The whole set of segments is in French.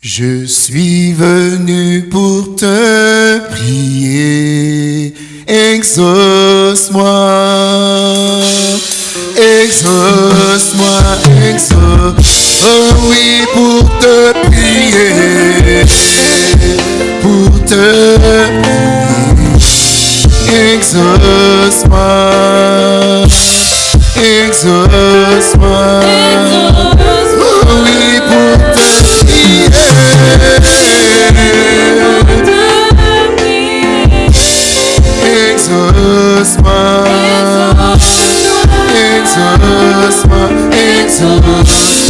Je suis venu pour te prier, exauce-moi, exauce-moi, exauce, oh oui, pour te prier, pour te prier, exauce-moi, exauce-moi.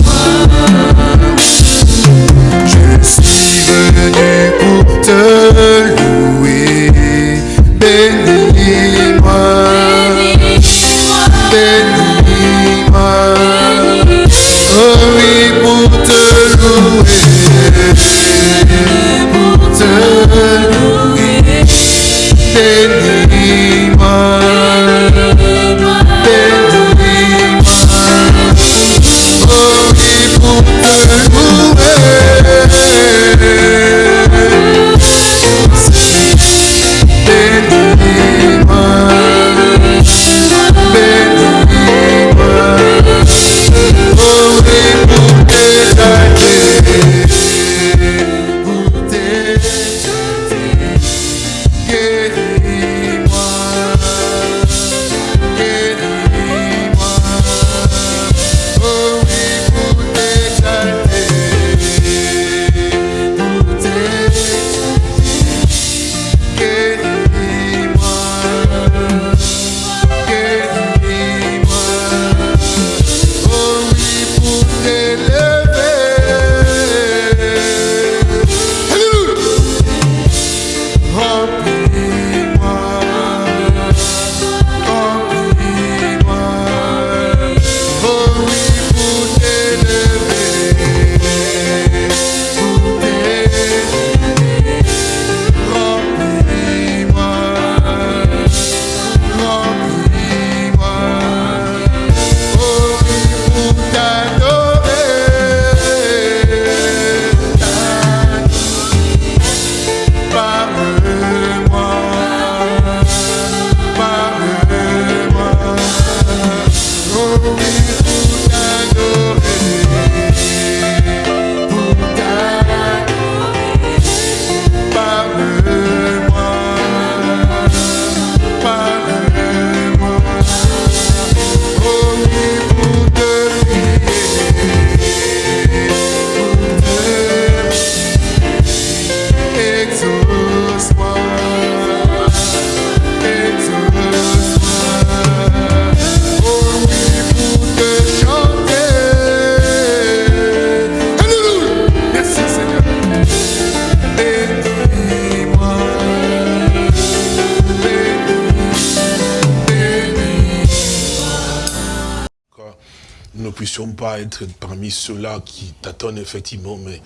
Ceux-là qui tâtonnent effectivement, mais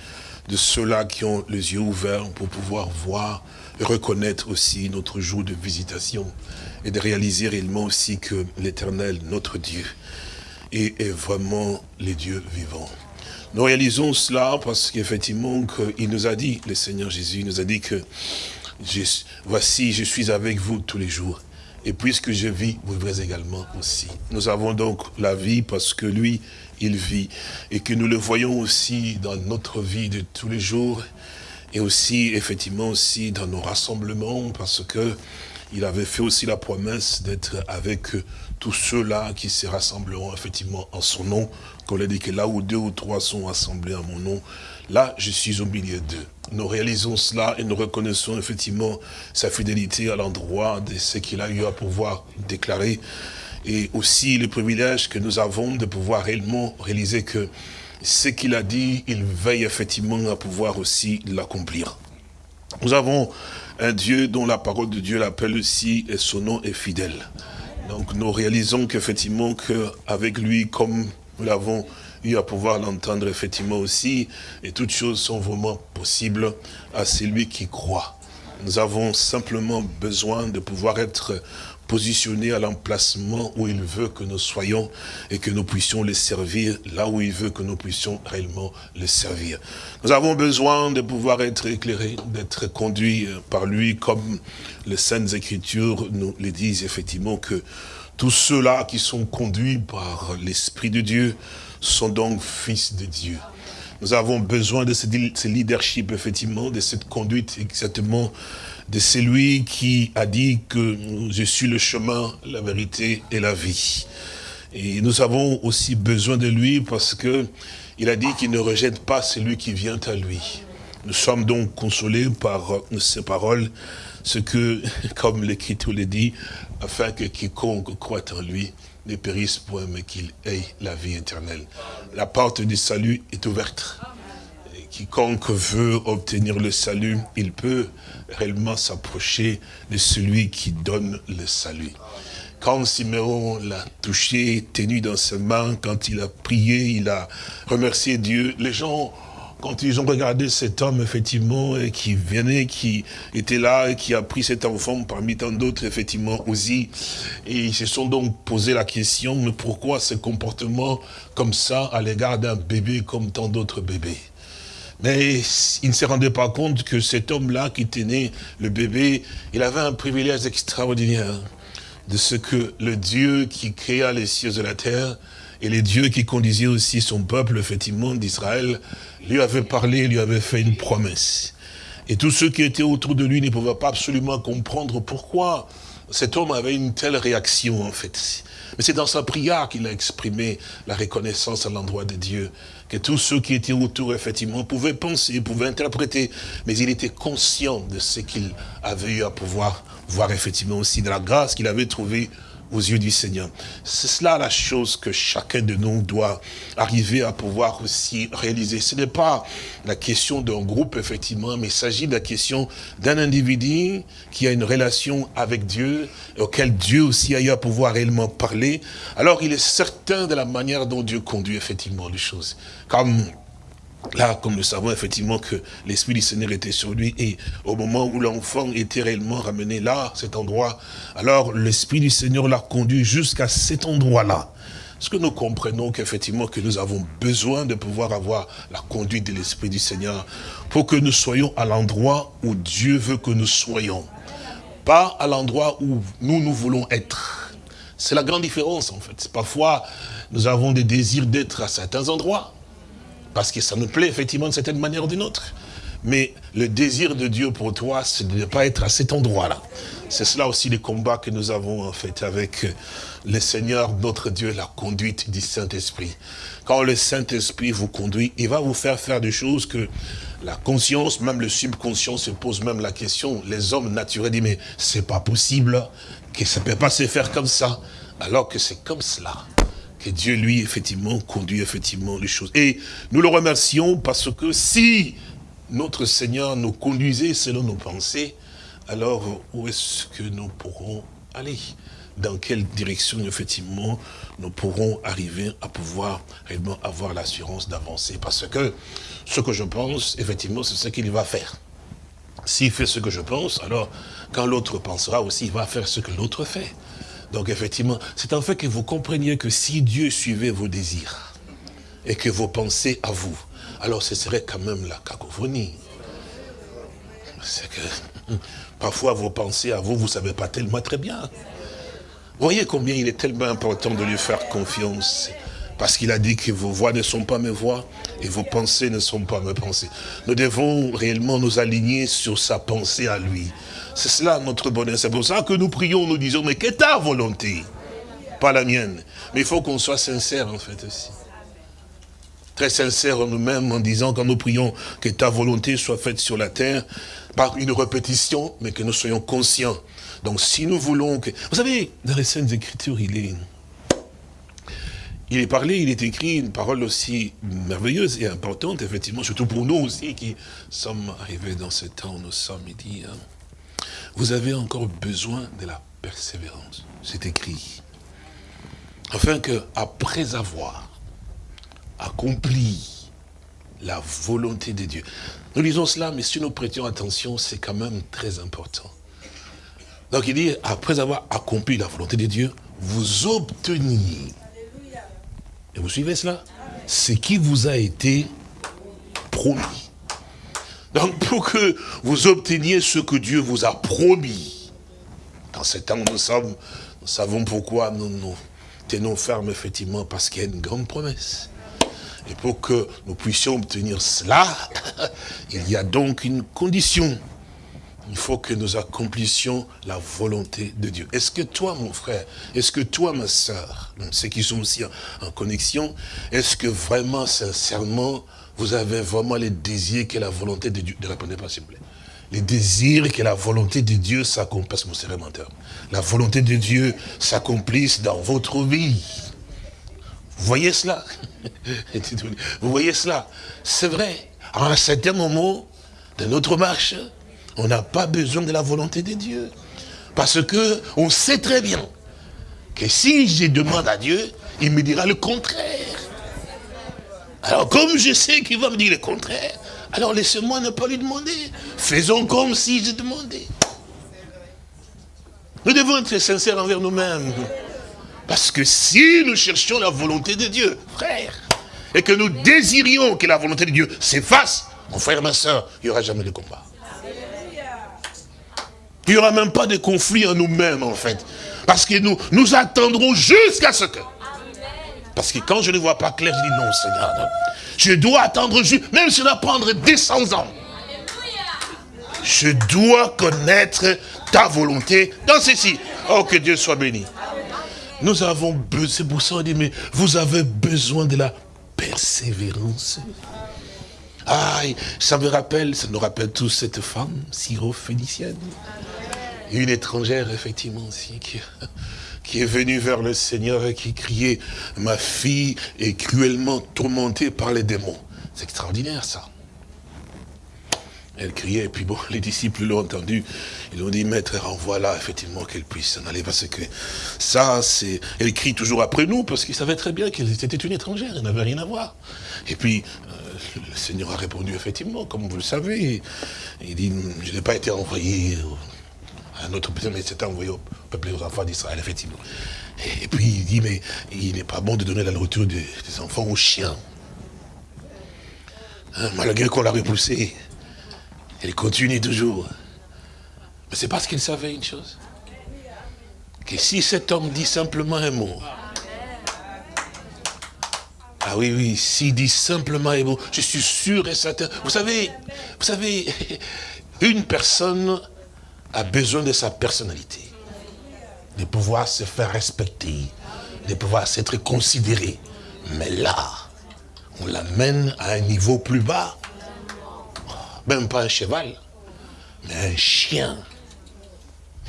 de ceux-là qui ont les yeux ouverts pour pouvoir voir et reconnaître aussi notre jour de visitation et de réaliser réellement aussi que l'éternel, notre Dieu, est, vraiment les dieux vivants. Nous réalisons cela parce qu'effectivement, il nous a dit, le Seigneur Jésus il nous a dit que voici, je suis avec vous tous les jours. Et puisque je vis, vous vivrez également aussi. Nous avons donc la vie parce que lui, il vit. Et que nous le voyons aussi dans notre vie de tous les jours. Et aussi, effectivement, aussi dans nos rassemblements parce que il avait fait aussi la promesse d'être avec tous ceux-là qui se rassembleront effectivement en son nom. Il a dit que là où deux ou trois sont assemblés en mon nom, là je suis au milieu d'eux. Nous réalisons cela et nous reconnaissons effectivement sa fidélité à l'endroit de ce qu'il a eu à pouvoir déclarer. Et aussi le privilège que nous avons de pouvoir réellement réaliser que ce qu'il a dit, il veille effectivement à pouvoir aussi l'accomplir. Nous avons un Dieu dont la parole de Dieu l'appelle aussi et son nom est fidèle. Donc nous réalisons qu'effectivement qu'avec lui, comme nous l'avons eu à pouvoir l'entendre effectivement aussi, et toutes choses sont vraiment possibles à celui qui croit. Nous avons simplement besoin de pouvoir être positionner à l'emplacement où il veut que nous soyons et que nous puissions le servir là où il veut que nous puissions réellement le servir. Nous avons besoin de pouvoir être éclairés, d'être conduits par lui comme les Saintes Écritures nous le disent effectivement que tous ceux-là qui sont conduits par l'Esprit de Dieu sont donc fils de Dieu. Nous avons besoin de ce leadership, effectivement, de cette conduite exactement de celui qui a dit que je suis le chemin, la vérité et la vie. Et nous avons aussi besoin de lui parce que il a dit qu'il ne rejette pas celui qui vient à lui. Nous sommes donc consolés par ces paroles, ce que, comme l'Écriture le dit, afin que quiconque croit en lui ne périsse point, mais qu'il ait la vie éternelle. La porte du salut est ouverte. Quiconque veut obtenir le salut, il peut réellement s'approcher de celui qui donne le salut. Quand Siméon l'a touché, tenu dans ses mains, quand il a prié, il a remercié Dieu, les gens quand ils ont regardé cet homme, effectivement, qui venait, qui était là, et qui a pris cet enfant parmi tant d'autres, effectivement, aussi, et ils se sont donc posé la question, mais pourquoi ce comportement comme ça à l'égard d'un bébé comme tant d'autres bébés? Mais ils ne se rendaient pas compte que cet homme-là qui tenait le bébé, il avait un privilège extraordinaire de ce que le Dieu qui créa les cieux et la terre et les dieux qui conduisaient aussi son peuple, effectivement, d'Israël, lui avaient parlé, lui avaient fait une promesse. Et tous ceux qui étaient autour de lui ne pouvaient pas absolument comprendre pourquoi cet homme avait une telle réaction, en fait. Mais c'est dans sa prière qu'il a exprimé la reconnaissance à l'endroit de Dieu, que tous ceux qui étaient autour, effectivement, pouvaient penser, pouvaient interpréter, mais il était conscient de ce qu'il avait eu à pouvoir voir, effectivement, aussi de la grâce qu'il avait trouvée aux yeux du Seigneur. C'est cela la chose que chacun de nous doit arriver à pouvoir aussi réaliser. Ce n'est pas la question d'un groupe, effectivement, mais il s'agit de la question d'un individu qui a une relation avec Dieu, auquel Dieu aussi a eu à pouvoir réellement parler. Alors il est certain de la manière dont Dieu conduit effectivement les choses. Là, comme nous savons effectivement que l'Esprit du Seigneur était sur lui, et au moment où l'enfant était réellement ramené là, cet endroit, alors l'Esprit du Seigneur l'a conduit jusqu'à cet endroit-là. Est-ce que nous comprenons qu'effectivement que nous avons besoin de pouvoir avoir la conduite de l'Esprit du Seigneur pour que nous soyons à l'endroit où Dieu veut que nous soyons, pas à l'endroit où nous, nous voulons être. C'est la grande différence en fait. Parfois, nous avons des désirs d'être à certains endroits, parce que ça nous plaît effectivement d'une certaine manière ou d'une autre. Mais le désir de Dieu pour toi, c'est de ne pas être à cet endroit-là. C'est cela aussi les combats que nous avons en fait avec le Seigneur, notre Dieu, la conduite du Saint-Esprit. Quand le Saint-Esprit vous conduit, il va vous faire faire des choses que la conscience, même le subconscient se pose même la question. Les hommes naturels disent, mais c'est pas possible que ça ne peut pas se faire comme ça. Alors que c'est comme cela que Dieu, lui, effectivement, conduit effectivement les choses. Et nous le remercions parce que si notre Seigneur nous conduisait selon nos pensées, alors où est-ce que nous pourrons aller? Dans quelle direction, effectivement, nous pourrons arriver à pouvoir réellement avoir l'assurance d'avancer? Parce que ce que je pense, effectivement, c'est ce qu'il va faire. S'il fait ce que je pense, alors quand l'autre pensera aussi, il va faire ce que l'autre fait. Donc effectivement, c'est en fait que vous compreniez que si Dieu suivait vos désirs et que vos pensées à vous, alors ce serait quand même la cacophonie. C'est que parfois vos pensées à vous, vous ne savez pas tellement très bien. Voyez combien il est tellement important de lui faire confiance. Parce qu'il a dit que vos voix ne sont pas mes voix et vos pensées ne sont pas mes pensées. Nous devons réellement nous aligner sur sa pensée à lui. C'est cela notre bonheur. C'est pour ça que nous prions, nous disons, mais qu'est ta volonté? Pas la mienne. Mais il faut qu'on soit sincère en fait aussi. Très sincère en nous-mêmes en disant quand nous prions que ta volonté soit faite sur la terre, par une répétition, mais que nous soyons conscients. Donc si nous voulons que... Vous savez, dans les Saintes Écritures, il est... Il est parlé, il est écrit une parole aussi merveilleuse et importante, effectivement, surtout pour nous aussi qui sommes arrivés dans ce temps, nous sommes, il dit, hein, vous avez encore besoin de la persévérance. C'est écrit. Afin que, après avoir accompli la volonté de Dieu. Nous lisons cela, mais si nous prêtions attention, c'est quand même très important. Donc il dit, après avoir accompli la volonté de Dieu, vous obteniez. Et vous suivez cela? Ce qui vous a été promis. Donc pour que vous obteniez ce que Dieu vous a promis, dans ce temps nous sommes, nous savons pourquoi nous nous tenons fermes effectivement, parce qu'il y a une grande promesse. Et pour que nous puissions obtenir cela, il y a donc une condition. Il faut que nous accomplissions la volonté de Dieu. Est-ce que toi, mon frère, est-ce que toi, ma soeur, ceux qui sont aussi en, connexion, est-ce que vraiment, sincèrement, vous avez vraiment les désirs que la volonté de Dieu, ne répondez pas s'il vous plaît, les désirs que la volonté de Dieu s'accomplisse, mon menteur, la volonté de Dieu s'accomplisse dans votre vie. Vous voyez cela? Vous voyez cela? C'est vrai. À un certain moment de notre marche, on n'a pas besoin de la volonté de Dieu. Parce que on sait très bien que si je demande à Dieu, il me dira le contraire. Alors comme je sais qu'il va me dire le contraire, alors laissez-moi ne pas lui demander. Faisons comme si je demandais. Nous devons être sincères envers nous-mêmes. Parce que si nous cherchions la volonté de Dieu, frère, et que nous désirions que la volonté de Dieu s'efface, mon frère, ma soeur, il n'y aura jamais de combat. Il n'y aura même pas de conflit en nous-mêmes, en fait. Parce que nous, nous attendrons jusqu'à ce que... Parce que quand je ne vois pas clair, je dis non, Seigneur. Je dois attendre juste, même si ça va prendre 200 ans. Je dois connaître ta volonté dans ceci. Oh, que Dieu soit béni. Nous avons besoin, c'est pour ça on dit, mais vous avez besoin de la persévérance. Ah, ça me rappelle, ça nous rappelle tous cette femme syro-phénicienne. Une étrangère, effectivement, aussi, qui, qui est venue vers le Seigneur et qui criait, ma fille est cruellement tourmentée par les démons. C'est extraordinaire, ça. Elle criait, et puis bon, les disciples l'ont entendu. Ils ont dit, maître, renvoie-la, effectivement, qu'elle puisse s'en aller. Parce que ça, c'est... Elle crie toujours après nous, parce qu'ils savaient très bien qu'elle était une étrangère, elle n'avait rien à voir. Et puis, euh, le Seigneur a répondu, effectivement, comme vous le savez. Il dit, je n'ai pas été envoyé autre peuple, mais c'était envoyé au peuple aux enfants d'Israël, effectivement. Et, puis, il dit, mais il n'est pas bon de donner la nourriture des, enfants aux chiens. Hein, malgré qu'on l'a repoussé. Elle continue toujours. Mais c'est parce qu'il savait une chose. Que si cet homme dit simplement un mot, ah oui, oui, s'il dit simplement un mot, je suis sûr et certain. Vous savez, vous savez, une personne a besoin de sa personnalité, de pouvoir se faire respecter, de pouvoir s'être considéré. Mais là, on l'amène à un niveau plus bas même pas un cheval, mais un chien.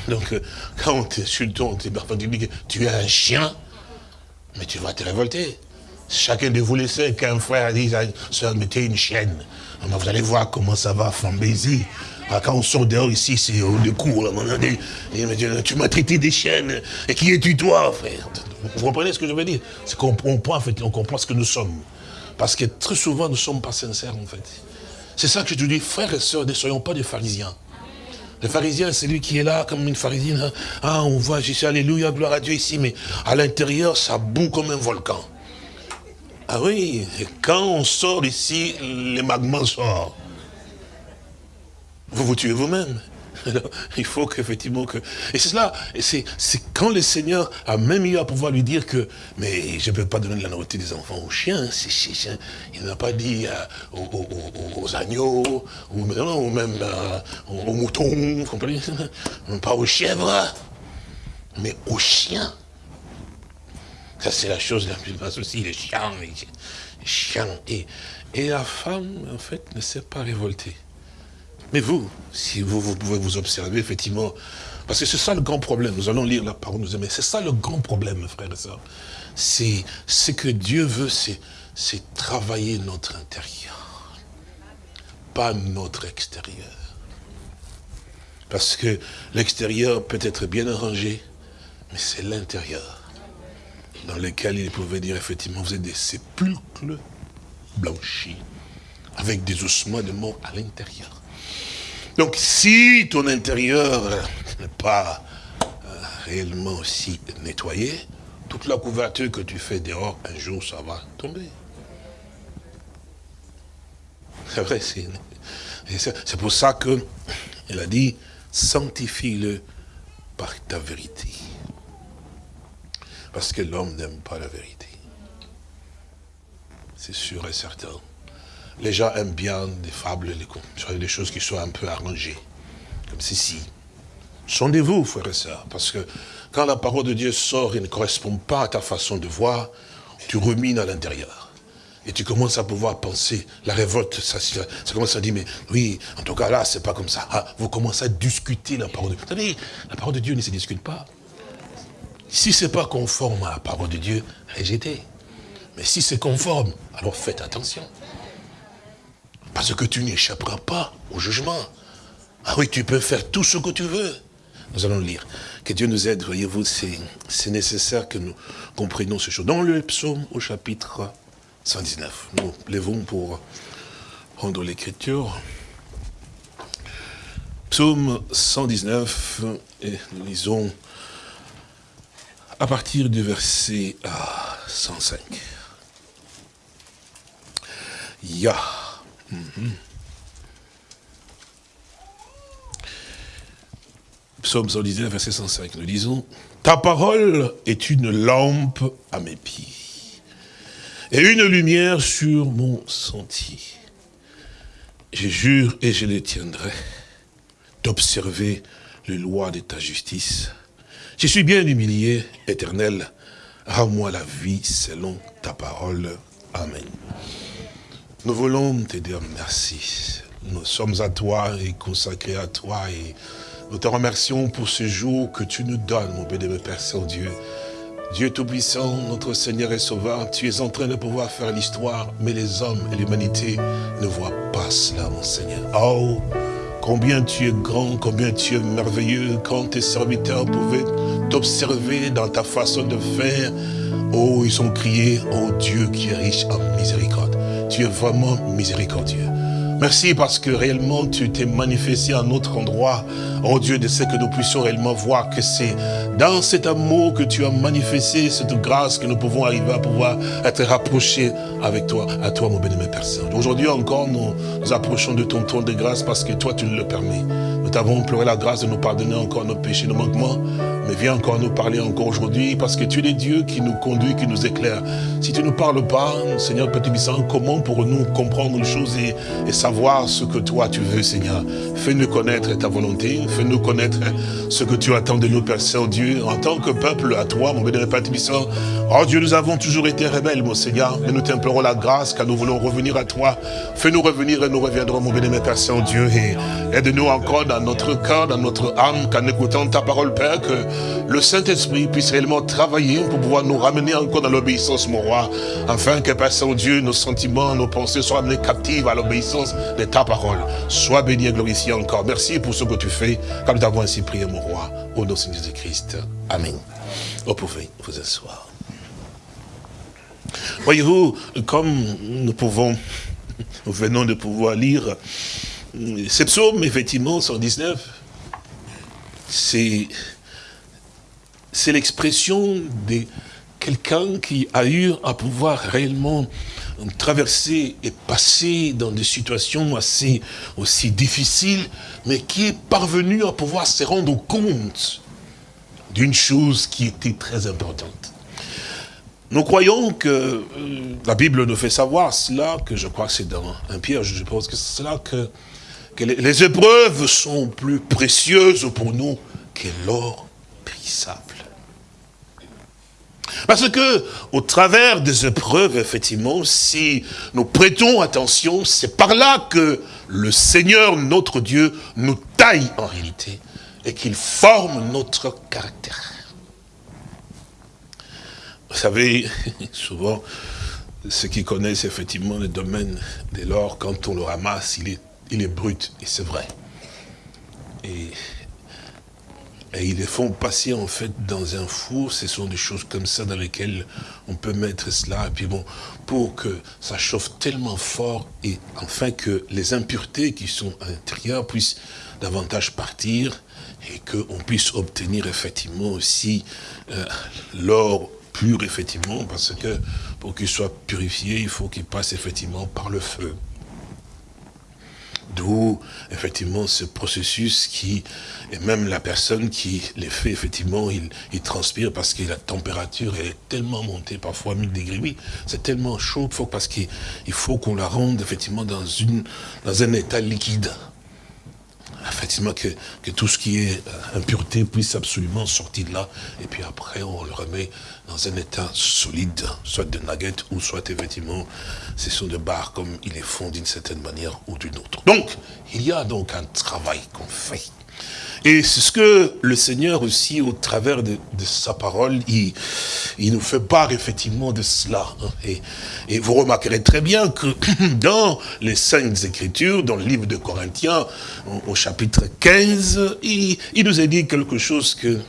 Donc, euh, quand on t'insulte, on te dit que tu es un chien, mais tu vas te révolter. Chacun de vous sait, qu'un frère dit à une soeur, mettez une chienne. vous allez voir comment ça va flamber Quand on sort dehors ici, c'est au cours. Tu m'as traité des chiennes. Et qui es-tu toi, frère? Vous comprenez ce que je veux dire? C'est qu'on comprend, en fait, on comprend ce que nous sommes. Parce que très souvent, nous ne sommes pas sincères, en fait. C'est ça que je te dis, frères et sœurs, ne soyons pas des pharisiens. Le pharisien, c'est lui qui est là comme une pharisienne. Hein. Ah, on voit, je alléluia, gloire à Dieu ici, mais à l'intérieur, ça boue comme un volcan. Ah oui, et quand on sort ici, les magmas sortent. Vous vous tuez vous-même. il faut qu'effectivement que... Et c'est cela, c'est quand le Seigneur a même eu à pouvoir lui dire que, mais je ne peux pas donner de la nourriture des enfants aux chiens, chiens. il n'a pas dit euh, aux, agneaux, ou, même euh, aux, moutons, vous comprenez? Pas aux chèvres, mais aux chiens. Ça, c'est la chose la plus basse aussi, les chiens, les chiens. Et, et la femme, en fait, ne s'est pas révoltée. Mais vous, si vous, vous pouvez vous observer, effectivement, parce que c'est ça le grand problème, nous allons lire la parole, nous aimer, c'est ça le grand problème, frères et sœurs. C'est ce que Dieu veut, c'est travailler notre intérieur, pas notre extérieur. Parce que l'extérieur peut être bien arrangé, mais c'est l'intérieur dans lequel il pouvait dire effectivement, vous êtes des sépulcres blanchis, avec des ossements de mort à l'intérieur. Donc si ton intérieur n'est pas réellement aussi nettoyé, toute la couverture que tu fais dehors, un jour, ça va tomber. C'est vrai, c'est pour ça que il a dit, sanctifie-le par ta vérité. Parce que l'homme n'aime pas la vérité. C'est sûr et certain. Les gens aiment bien des fables, les, des choses qui soient un peu arrangées. Comme ceci. Sondez-vous, frères et sœurs, parce que quand la parole de Dieu sort et ne correspond pas à ta façon de voir, tu rumines à l'intérieur. Et tu commences à pouvoir penser, la révolte, ça, ça commence à dire, mais oui, en tout cas là, c'est pas comme ça. Ah, vous commencez à discuter la parole de Dieu. Vous savez, la parole de Dieu ne se discute pas. Si c'est pas conforme à la parole de Dieu, rejetez. Mais si c'est conforme, alors faites attention. Parce que tu n'échapperas pas au jugement. Ah oui, tu peux faire tout ce que tu veux. Nous allons lire. Que Dieu nous aide, voyez-vous, c'est nécessaire que nous comprenions ce choses. Dans le psaume au chapitre 119. Nous lèvons pour prendre l'écriture. Psaume 119, et nous lisons à partir du verset 105. Mhm. Psaume 119, verset 105. Nous disons, Ta parole est une lampe à mes pieds et une lumière sur mon sentier. Je jure et je les tiendrai d'observer les lois de ta justice. Je suis bien humilié, éternel. Rends-moi la vie selon ta parole. Amen. Nous voulons te dire merci. Nous sommes à toi et consacrés à toi et nous te remercions pour ce jour que tu nous donnes, mon bénévole Père Saint-Dieu. Dieu Tout-Puissant, notre Seigneur et Sauveur, tu es en train de pouvoir faire l'histoire, mais les hommes et l'humanité ne voient pas cela, mon Seigneur. Oh, combien tu es grand, combien tu es merveilleux, quand tes serviteurs pouvaient t'observer dans ta façon de faire. Oh, ils ont crié, oh Dieu qui est riche en miséricorde. Tu es vraiment miséricordieux. Merci parce que réellement tu t'es manifesté à un autre endroit. Oh Dieu, de ce que nous puissions réellement voir que c'est dans cet amour que tu as manifesté, cette grâce que nous pouvons arriver à pouvoir être rapprochés avec toi, à toi mon bénémoine personne. Aujourd'hui encore, nous nous approchons de ton trône de grâce parce que toi tu le permets. Nous t'avons imploré la grâce de nous pardonner encore nos péchés, nos manquements. Mais viens encore nous parler encore aujourd'hui, parce que tu es le Dieu qui nous conduit, qui nous éclaire. Si tu ne nous parles pas, Seigneur Petit Bissan, comment pourrons-nous comprendre les choses et, savoir ce que toi tu veux, Seigneur? Fais-nous connaître ta volonté, fais-nous connaître ce que tu attends de nous, Père Saint-Dieu, en tant que peuple à toi, mon bénévole Petit Bissan. Oh Dieu, nous avons toujours été rebelles, mon Seigneur, mais nous t'implorons la grâce car nous voulons revenir à toi. Fais-nous revenir et nous reviendrons, mon bénévole Père Saint-Dieu, et aide-nous encore dans notre cœur, dans notre âme, qu'en écoutant ta parole, Père, que le Saint-Esprit puisse réellement travailler pour pouvoir nous ramener encore dans l'obéissance, mon roi, afin que, Père Saint-Dieu, nos sentiments, nos pensées soient amenés captifs à l'obéissance de ta parole. Sois béni et glorifié encore. Merci pour ce que tu fais, comme nous avons ainsi prié, mon roi, au nom de Jésus-Christ. Amen. Vous pouvez vous asseoir. Voyez-vous, comme nous pouvons, nous venons de pouvoir lire ces psaumes, effectivement, 119, c'est c'est l'expression de quelqu'un qui a eu à pouvoir réellement traverser et passer dans des situations aussi difficiles, mais qui est parvenu à pouvoir se rendre compte d'une chose qui était très importante. Nous croyons que euh, la Bible nous fait savoir cela, que je crois que c'est dans un Pierre, je pense que c'est cela que, les épreuves sont plus précieuses pour nous que l'or périssable. Parce que, au travers des épreuves, effectivement, si nous prêtons attention, c'est par là que le Seigneur, notre Dieu, nous taille en réalité et qu'il forme notre caractère. Vous savez, souvent, ceux qui connaissent effectivement le domaine de l'or, quand on le ramasse, il est, il est brut, et c'est vrai. Et et ils les font passer en fait dans un four, ce sont des choses comme ça dans lesquelles on peut mettre cela, et puis bon, pour que ça chauffe tellement fort, et afin que les impuretés qui sont à l'intérieur puissent davantage partir, et qu'on puisse obtenir effectivement aussi euh, l'or pur, effectivement, parce que pour qu'il soit purifié, il faut qu'il passe effectivement par le feu. D'où, effectivement, ce processus qui, et même la personne qui les fait, effectivement, il, il transpire parce que la température est tellement montée, parfois 1000 degrés. Oui, c'est tellement chaud faut, parce qu'il faut qu'on la rende, effectivement, dans, une, dans un état liquide effectivement que, que, tout ce qui est euh, impureté puisse absolument sortir de là. Et puis après, on le remet dans un état solide, soit de nuggets ou soit effectivement, ce sont de barres comme il est fond d'une certaine manière ou d'une autre. Donc, il y a donc un travail qu'on fait. Et c'est ce que le Seigneur aussi, au travers de, sa parole, il, il, nous fait part effectivement de cela. Et, et, vous remarquerez très bien que dans les Saintes Écritures, dans le livre de Corinthiens, au, au chapitre 15, il, il, nous a dit quelque chose que,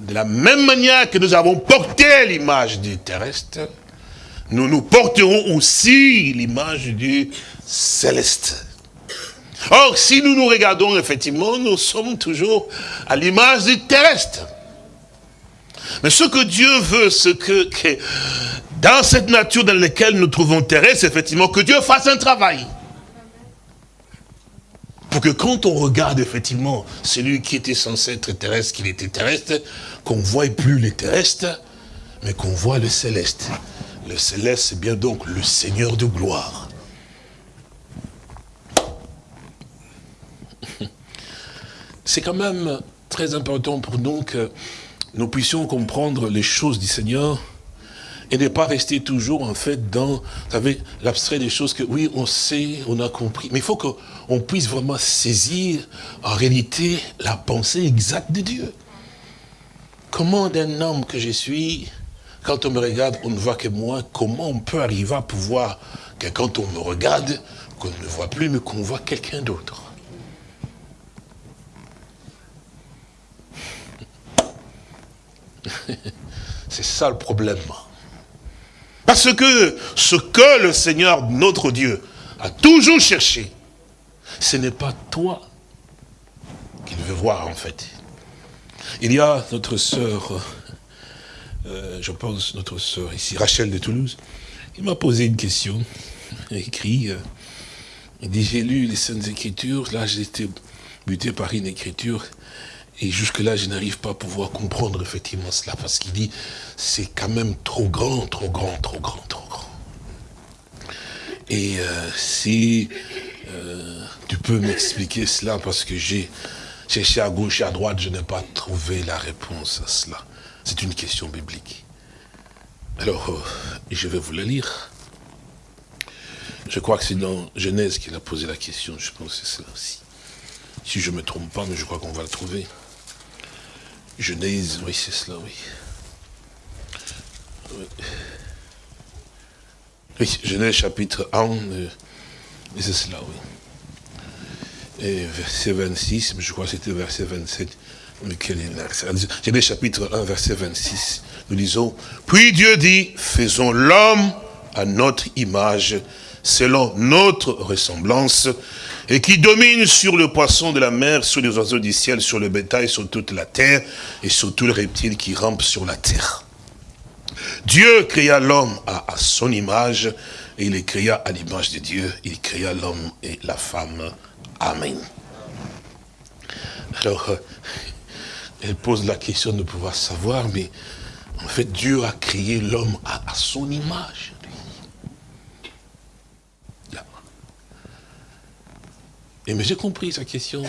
de la même manière que nous avons porté l'image du terrestre, nous nous porterons aussi l'image du céleste. Or, si nous nous regardons, effectivement, nous sommes toujours à l'image du terrestre. Mais ce que Dieu veut, c'est que, que, dans cette nature dans laquelle nous trouvons terrestre, effectivement, que Dieu fasse un travail. Pour que quand on regarde, effectivement, celui qui était censé être terrestre, qu'il était terrestre, qu'on ne voie plus les terrestres, mais qu'on voit le céleste. Le céleste, c'est bien donc le Seigneur de gloire. C'est quand même très important pour nous que nous puissions comprendre les choses du Seigneur et ne pas rester toujours en fait dans, vous savez, l'abstrait des choses que oui, on sait, on a compris, mais il faut qu'on puisse vraiment saisir en réalité la pensée exacte de Dieu. Comment d'un homme que je suis, quand on me regarde, on ne voit que moi, comment on peut arriver à pouvoir que quand on me regarde, qu'on ne voit plus, mais qu'on voit quelqu'un d'autre? C'est ça le problème. Parce que ce que le Seigneur, notre Dieu, a toujours cherché, ce n'est pas toi qu'il veut voir en fait. Il y a notre sœur, euh, je pense notre sœur ici, Rachel de Toulouse, il m'a posé une question, écrit, euh, dit, j'ai lu les Saintes Écritures, là été buté par une écriture, et jusque-là, je n'arrive pas à pouvoir comprendre effectivement cela, parce qu'il dit, c'est quand même trop grand, trop grand, trop grand, trop grand. Et euh, si euh, tu peux m'expliquer cela, parce que j'ai cherché à gauche et à droite, je n'ai pas trouvé la réponse à cela. C'est une question biblique. Alors, euh, je vais vous la lire. Je crois que c'est dans Genèse qu'il a posé la question, je pense que c'est cela aussi. Si je ne me trompe pas, mais je crois qu'on va le trouver. Genèse, oui, c'est cela, oui. oui. Oui, Genèse chapitre 1, euh, c'est cela, oui. Et verset 26, mais je crois que c'était verset 27. Mais quel est Genèse chapitre 1, verset 26. Nous disons, puis Dieu dit, faisons l'homme à notre image, selon notre ressemblance, et qui domine sur le poisson de la mer, sur les oiseaux du ciel, sur le bétail, sur toute la terre, et sur tous les reptiles qui rampent sur la terre. Dieu créa l'homme à, son image, et il les créa à l'image de Dieu, il créa l'homme et la femme. Amen. Alors, euh, elle pose la question de pouvoir savoir, mais en fait, Dieu a créé l'homme à son image. Et mais j'ai compris sa question,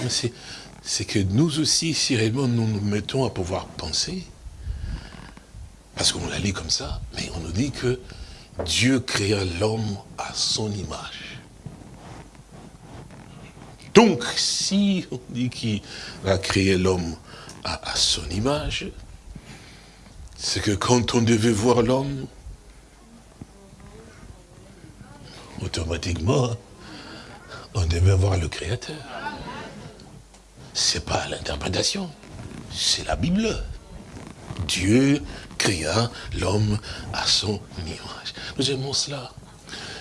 c'est que nous aussi, si réellement nous nous mettons à pouvoir penser, parce qu'on la lit comme ça, mais on nous dit que Dieu créa l'homme à son image. Donc, si on dit qu'il a créé l'homme à, son image, c'est que quand on devait voir l'homme, automatiquement, on devait voir le Créateur. C'est pas l'interprétation, c'est la Bible. Dieu créa l'homme à son image. Nous aimons cela.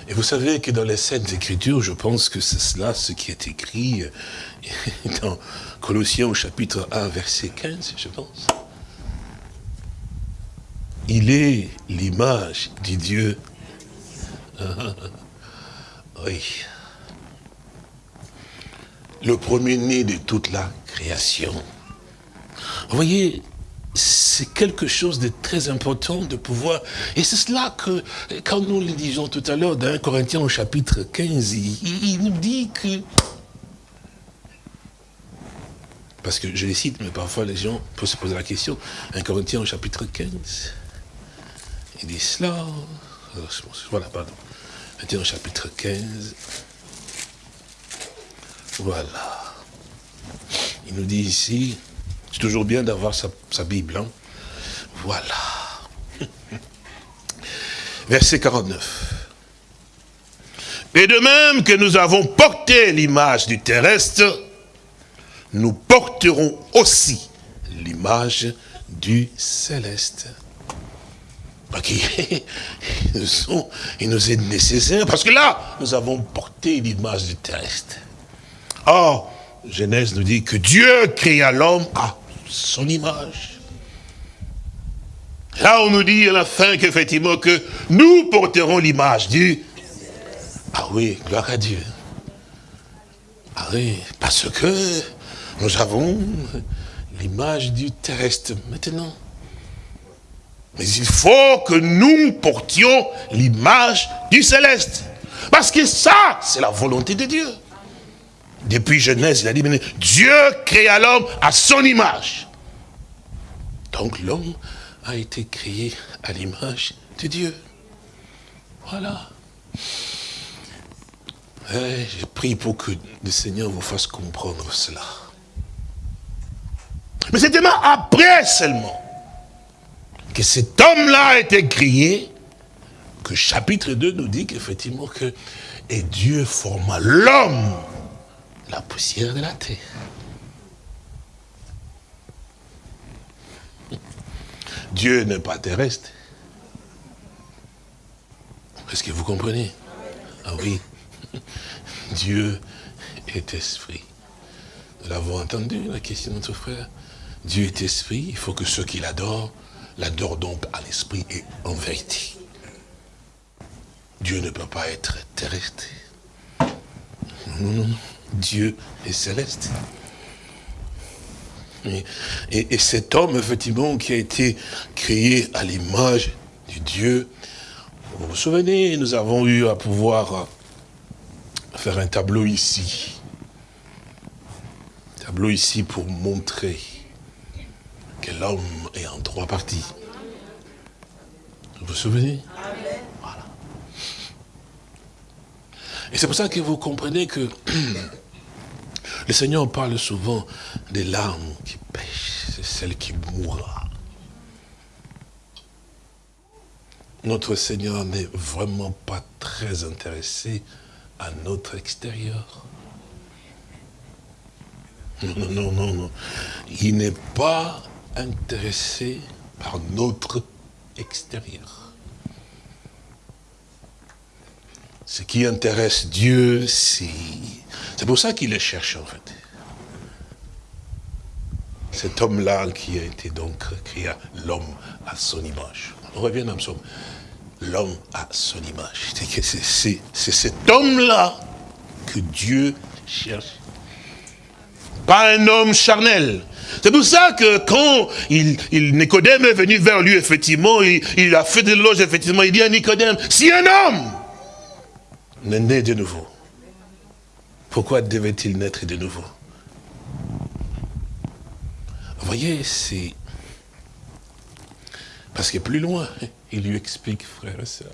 Et vous savez que dans les Saintes Écritures, je pense que c'est cela ce qui est écrit dans Colossiens au chapitre 1, verset 15, je pense. Il est l'image du Dieu. oui. Le premier-né de toute la création. Vous voyez, c'est quelque chose de très important de pouvoir... Et c'est cela que, quand nous le disons tout à l'heure, dans 1 Corinthiens au chapitre 15, il, nous dit que... Parce que je les cite, mais parfois les gens peuvent se poser la question. 1 Corinthiens au chapitre 15, il dit cela... Voilà, pardon. 1 au chapitre 15. Voilà. Il nous dit ici... C'est toujours bien d'avoir sa, Bible. Hein. Voilà. Verset 49. Et de même que nous avons porté l'image du terrestre, nous porterons aussi l'image du céleste. il nous est nécessaire, parce que là, nous avons porté l'image du terrestre. Or, Genèse nous dit que Dieu créa l'homme à son image. Là, on nous dit à la fin qu'effectivement, que nous porterons l'image du... Ah oui, gloire à Dieu. Ah oui, parce que nous avons l'image du terrestre maintenant. Mais il faut que nous portions l'image du céleste. Parce que ça, c'est la volonté de Dieu. Depuis Genèse, il a dit, Dieu créa l'homme à son image. Donc l'homme a été créé à l'image de Dieu. Voilà. Eh, j'ai prie pour que le Seigneur vous fasse comprendre cela. Mais c'est tellement après seulement que cet homme-là a été créé, que chapitre 2 nous dit qu'effectivement que et Dieu forma l'homme la poussière de la terre. Dieu n'est pas terrestre. Est-ce que vous comprenez? Ah oui. Dieu est esprit. Nous l'avons entendu, la question de notre frère. Dieu est esprit, il faut que ceux qui l'adorent, l'adorent donc à l'esprit et en vérité. Dieu ne peut pas être terrestre. Non, non, non. Dieu est céleste. Et, cet homme, effectivement, qui a été créé à l'image du Dieu, vous vous souvenez, nous avons eu à pouvoir faire un tableau ici. Un tableau ici pour montrer que l'homme est en trois parties. Vous vous souvenez? Voilà. Et c'est pour ça que vous comprenez que Le Seigneur parle souvent des larmes qui pêchent, c'est celle qui mourra. Notre Seigneur n'est vraiment pas très intéressé à notre extérieur. Non, non, non, non. Il n'est pas intéressé par notre extérieur. Ce qui intéresse Dieu, c'est c'est pour ça qu'il le cherche en fait. Cet homme-là qui a été donc créé, l'homme à son image. On revient dans le. L'homme à son image. C'est cet homme-là que Dieu cherche. Pas un homme charnel. C'est pour ça que quand il, Nicodème est venu vers lui, effectivement, il, a fait de l'éloge, effectivement, il dit à Nicodème, si un homme n'est né de nouveau, pourquoi devait-il naître de nouveau? Vous voyez, c'est... Parce que plus loin, il lui explique, frère et soeur.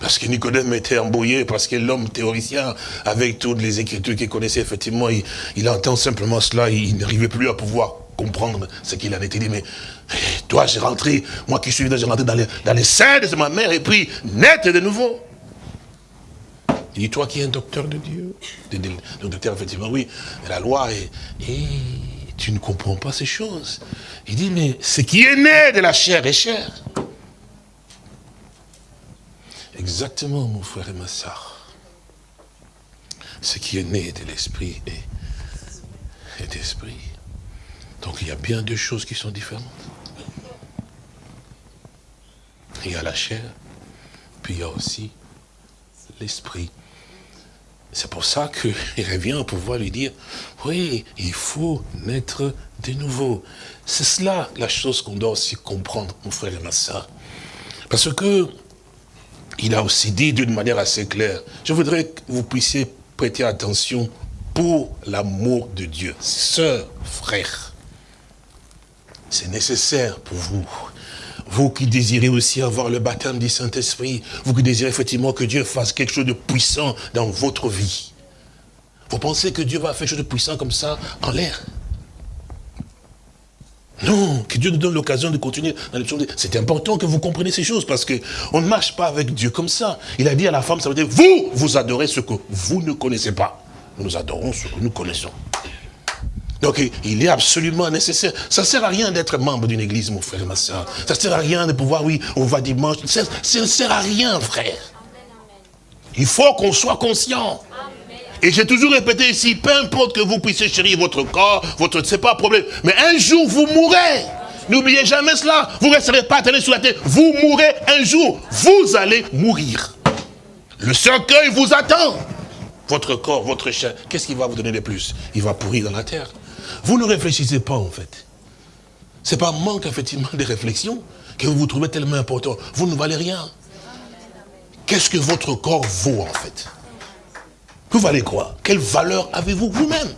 Parce que Nicodème était embrouillé, parce que l'homme théoricien, avec toutes les écritures qu'il connaissait, effectivement, il, entend simplement cela, il n'arrivait plus à pouvoir comprendre ce qu'il en était dit. Mais toi, j'ai rentré, moi qui suis j'ai rentré dans les, dans les de ma mère, et puis naître de nouveau. Il dit, toi qui es un docteur de Dieu. Le docteur, effectivement, oui, la loi est... Et tu ne comprends pas ces choses. Il dit, mais ce qui est né de la chair est chair. Exactement, mon frère et ma soeur. Ce qui est né de l'esprit et d'esprit. Donc il y a bien deux choses qui sont différentes. Il y a la chair, puis il y a aussi l'esprit. C'est pour ça qu'il revient à pouvoir lui dire, oui, il faut naître de nouveau. C'est cela la chose qu'on doit aussi comprendre, mon frère et ma soeur. Parce que il a aussi dit d'une manière assez claire, je voudrais que vous puissiez prêter attention pour l'amour de Dieu. Sœur, frère, c'est nécessaire pour vous. Vous qui désirez aussi avoir le baptême du Saint-Esprit, vous qui désirez effectivement que Dieu fasse quelque chose de puissant dans votre vie. Vous pensez que Dieu va faire quelque chose de puissant comme ça en l'air? Non, que Dieu nous donne l'occasion de continuer dans les choses. C'est important que vous compreniez ces choses parce que on ne marche pas avec Dieu comme ça. Il a dit à la femme, ça veut dire, vous, vous adorez ce que vous ne connaissez pas. Nous adorons ce que nous connaissons. Donc il est absolument nécessaire. Ça ne sert à rien d'être membre d'une église, mon frère et ma soeur. Ça ne sert à rien de pouvoir, oui, on va dimanche. Ça ne sert à rien, frère. Il faut qu'on soit conscient. Et j'ai toujours répété ici, peu importe que vous puissiez chérir votre corps, votre, c'est pas un problème. Mais un jour, vous mourrez. N'oubliez jamais cela. Vous ne resterez pas attendu sur la terre. Vous mourrez un jour. Vous allez mourir. Le cercueil vous attend. Votre corps, votre chair, qu'est-ce qui va vous donner de plus? Il va pourrir dans la terre. Vous ne réfléchissez pas, en fait. C'est pas manque, effectivement, de réflexion que vous vous trouvez tellement important. Vous ne valez rien. Qu'est-ce que votre corps vaut, en fait? Vous valez quoi? Quelle valeur avez-vous vous-même?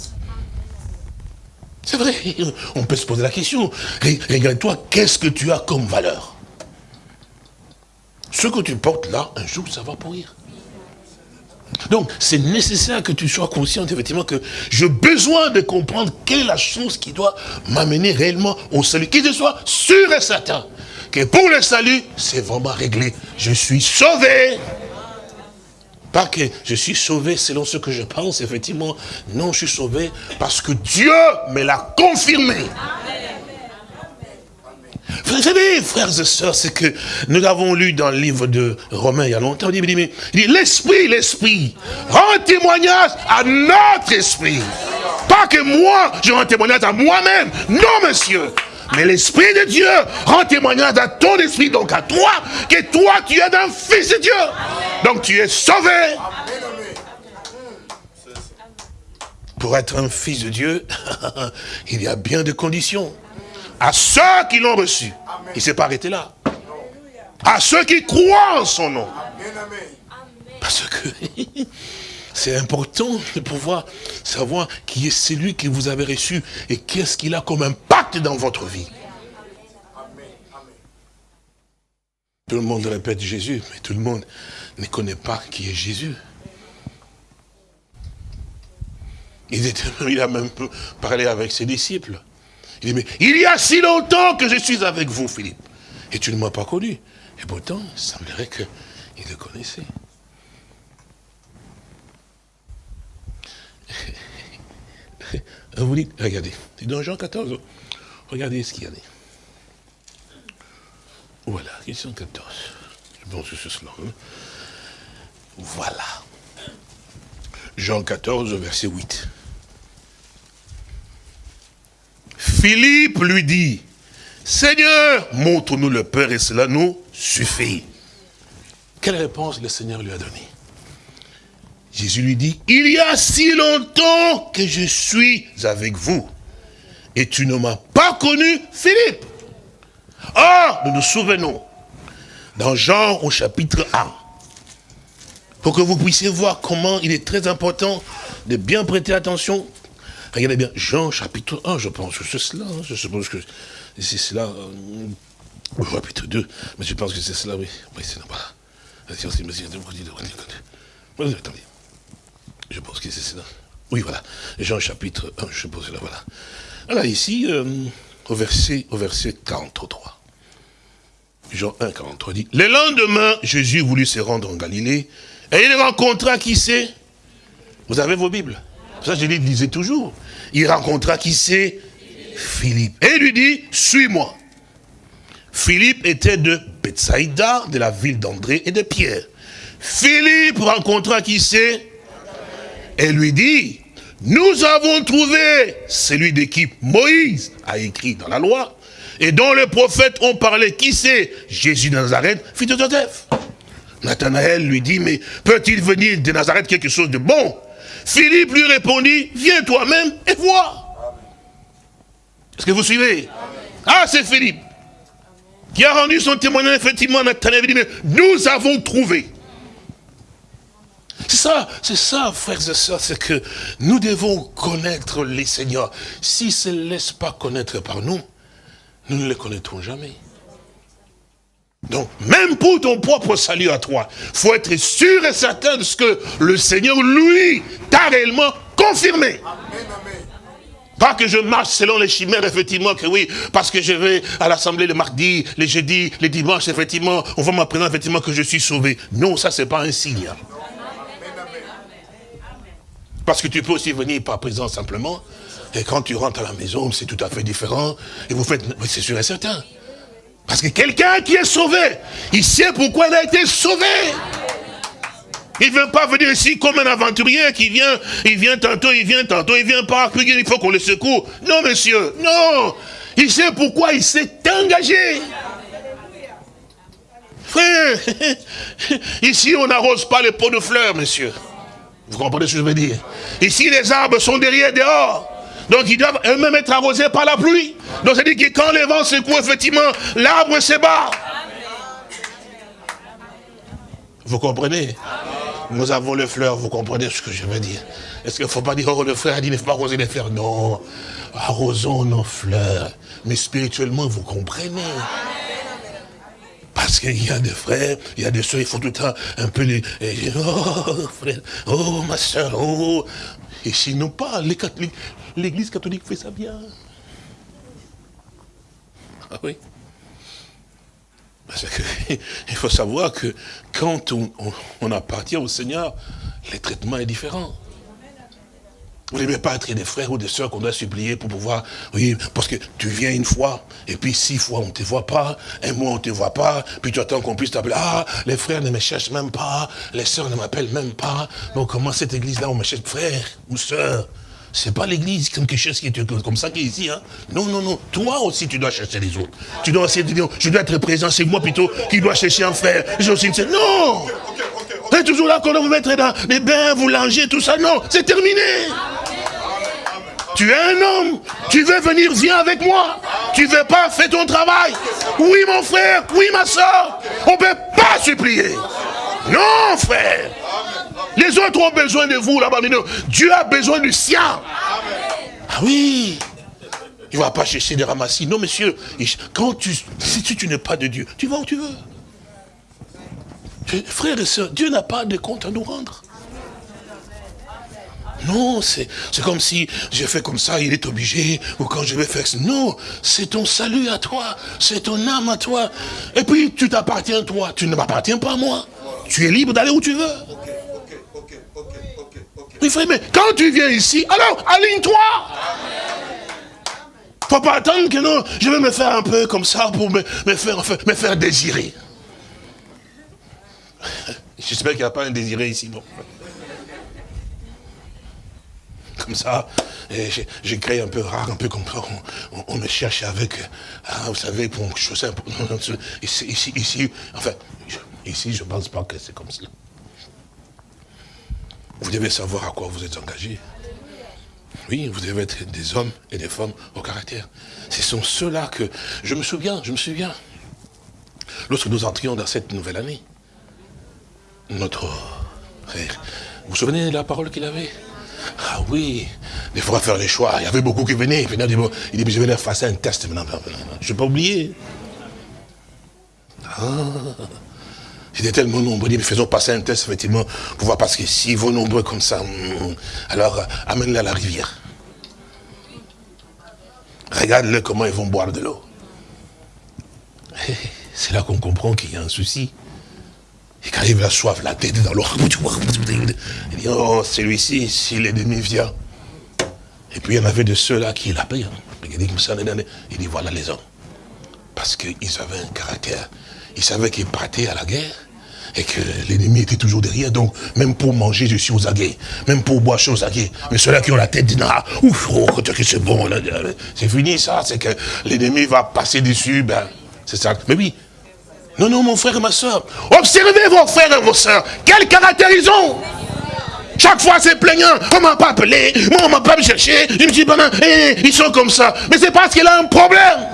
C'est vrai, on peut se poser la question. Regarde-toi, qu'est-ce que tu as comme valeur? Ce que tu portes là, un jour, ça va pourrir. Donc, c'est nécessaire que tu sois conscient, effectivement, que j'ai besoin de comprendre quelle est la chose qui doit m'amener réellement au salut. Qu'il soit sûr et certain que pour le salut, c'est vraiment réglé. Je suis sauvé. Pas que je suis sauvé selon ce que je pense, effectivement. Non, je suis sauvé parce que Dieu me l'a confirmé. Vous savez, frères et sœurs, c'est que nous l'avons lu dans le livre de Romains il y a longtemps. Il dit, l'esprit, l'esprit, rend témoignage à notre esprit. Pas que moi, je rends témoignage à moi-même. Non, monsieur. Mais l'Esprit de Dieu rend témoignage à ton esprit, donc à toi, que toi, tu es un fils de Dieu. Donc tu es sauvé. Pour être un fils de Dieu, il y a bien de conditions. À ceux qui l'ont reçu, il ne s'est pas arrêté là. À ceux qui croient en son nom. Parce que c'est important de pouvoir savoir qui est celui que vous avez reçu et qu'est-ce qu'il a comme impact dans votre vie. Tout le monde répète Jésus, mais tout le monde ne connaît pas qui est Jésus. Il, il a même parlé avec ses disciples. Il dit, mais il y a si longtemps que je suis avec vous, Philippe. Et tu ne m'as pas connu. Et pourtant, il semblerait qu'il le connaissait. Vous dites, regardez, c'est dans Jean 14, regardez ce qu'il y a. Voilà, question 14. Je pense que c'est cela. Hein. Voilà. Jean 14, verset 8. Philippe lui dit, Seigneur, montre-nous le Père et cela nous suffit. Quelle réponse le Seigneur lui a donnée? Jésus lui dit, il y a si longtemps que je suis avec vous, et tu ne m'as pas connu, Philippe. Or, nous nous souvenons, dans Jean au chapitre 1, pour que vous puissiez voir comment il est très important de bien prêter attention. Regardez bien, Jean chapitre 1, je pense que c'est cela, hein, je suppose que c'est cela, euh, chapitre 2, mais je pense que c'est cela, oui. Oui, c'est là Attendez. Je pense que c'est cela. Oui, voilà. Jean chapitre 1, je suppose là, voilà. Alors ici, euh, au, verset, au verset 43. Jean 1, 43 dit, le lendemain, Jésus voulut se rendre en Galilée, et il rencontra qui c'est? Vous avez vos Bibles Ça, je les toujours. Il rencontra qui c'est? Philippe. Et lui dit, suis-moi. Philippe était de Bethsaïda, de la ville d'André et de Pierre. Philippe rencontra qui c'est? Et lui dit, nous avons trouvé celui de qui Moïse a écrit dans la loi, et dont les prophètes ont parlé, qui c'est? Jésus de Nazareth, fils de Joseph. Nathanaël lui dit, mais peut-il venir de Nazareth quelque chose de bon? Philippe lui répondit, viens toi-même et vois. Est-ce que vous suivez? Ah, c'est Philippe qui a rendu son témoignage, effectivement, Nathanaël dit, mais nous avons trouvé. C'est ça, c'est ça, frères et sœurs, c'est que nous devons connaître les seigneurs. S'ils ne se laissent pas connaître par nous, nous ne les connaîtrons jamais. Donc, même pour ton propre salut à toi, faut être sûr et certain de ce que le Seigneur, lui, t'a réellement confirmé. Pas que je marche selon les chimères, effectivement, que oui, parce que je vais à l'assemblée le mardi, les jeudis, les dimanches, effectivement, on va m'apprendre effectivement que je suis sauvé. Non, ça, c'est pas un signe. Parce que tu peux aussi venir par présent simplement, et quand tu rentres à la maison, c'est tout à fait différent, et vous faites, c'est sûr et certain. Parce que quelqu'un qui est sauvé, il sait pourquoi il a été sauvé. Il ne veut pas venir ici comme un aventurier qui vient, il vient tantôt, il vient tantôt, il vient pas, il faut qu'on le secoue. Non, monsieur, non. Il sait pourquoi il s'est engagé. Frère, ici on n'arrose pas les pots de fleurs, monsieur. Vous comprenez ce que je veux dire? Ici les arbres sont derrière, dehors. Donc ils doivent eux-mêmes être arrosés par la pluie. Donc dit que quand les vents secouent, effectivement, l'arbre se bat. Vous comprenez? Nous avons les fleurs, vous comprenez ce que je veux dire? Est-ce qu'il ne faut pas dire, oh le frère a dit, ne faut pas arroser les fleurs? Non, arrosons nos fleurs. Mais spirituellement, vous comprenez? Parce qu'il y a des frères, il y a des soeurs, il faut tout le temps un peu les... Oh, frère, oh, ma soeur, oh. Et sinon pas, les catholiques, l'église catholique fait ça bien. Ah oui. Parce il faut savoir que quand on, appartient au Seigneur, le traitement est différent. Vous devez pas être des frères ou des soeurs qu'on doit supplier pour pouvoir, oui, parce que tu viens une fois, et puis six fois on ne te voit pas, un mois on ne te voit pas, puis tu attends qu'on puisse t'appeler, ah, les frères ne me cherchent même pas, les sœurs ne m'appellent même pas, donc comment cette église-là, on me cherche frère ou sœur? C'est pas l'église quelque chose qui est comme ça qui est ici. Hein. Non, non, non. Toi aussi, tu dois chercher les autres. Tu dois essayer de dire, je dois être présent, c'est moi plutôt qui dois chercher un frère. J'ai aussi une Non Vous êtes toujours là quand vous mettre dans les bains, vous langer, tout ça. Non, c'est terminé. Tu es un homme, tu veux venir, viens avec moi. Tu veux pas, fais ton travail. Oui, mon frère, oui, ma soeur. On ne peut pas supplier. Non, frère. Les autres ont besoin de vous là-bas. Dieu a besoin du sien. Ah oui. Il ne va pas chercher des ramassis. Non, monsieur. Quand tu, si tu, n'es pas de Dieu, tu vas où tu veux. Frères et sœurs, Dieu n'a pas de compte à nous rendre. Non, c'est comme si je fais comme ça, il est obligé, ou quand je vais faire ça. Non, c'est ton salut à toi, c'est ton âme à toi. Et puis, tu t'appartiens toi, tu ne m'appartiens pas à moi. Tu es libre d'aller où tu veux. Oui, frère, mais quand tu viens ici, alors, aligne-toi. Faut pas attendre que non, je vais me faire un peu comme ça pour me, faire, me faire désirer. J'espère qu'il n'y a pas un désiré ici, bon. Comme ça, j'ai créé un peu rare, un peu comme ça. On, me cherche avec, ah, vous savez, pour un peu. Ici, ici, enfin, ici, je ne pense pas que c'est comme ça. Vous devez savoir à quoi vous êtes engagé. Oui, vous devez être des hommes et des femmes au caractère. Ce sont ceux-là que... Je me souviens, je me souviens. Lorsque nous entrions dans cette nouvelle année, notre frère, vous vous souvenez de la parole qu'il avait? Ah oui, il faudra faire les choix. Il y avait beaucoup qui venaient. Il, venait, il dit, je vais leur faire un test maintenant. Je ne vais pas oublier. Ah. C'était tellement nombreux, mais faisons passer un test, effectivement, pour voir, parce que s'ils vont nombreux comme ça, hmm, alors euh, amène-les à la rivière. Regarde-le comment ils vont boire de l'eau. C'est là qu'on comprend qu'il y a un souci. Et quand il a soif, la tête dans l'eau, il dit, oh, celui-ci, si l'ennemi vient. Et puis il y en avait de ceux-là qui l'appellent. Dit, il dit, voilà les hommes. Parce qu'ils avaient un caractère. Ils savaient qu'ils partaient à la guerre et que l'ennemi était toujours derrière. Donc, même pour manger, je suis aux aguets. Même pour boire, je suis aux aguets. Mais ceux-là qui ont la tête disent, ah, ouf, oh, c'est bon, c'est fini ça, c'est que l'ennemi va passer dessus, ben, c'est ça. Mais oui. Non, non, mon frère et ma soeur. Observez vos frères et vos soeurs. Quel caractère ils ont chaque fois, c'est plaignant. On m'a pas appelé. Moi, on m'a pas cherché. Je me dis, ben, ils sont comme ça. Mais c'est parce qu'il a un problème.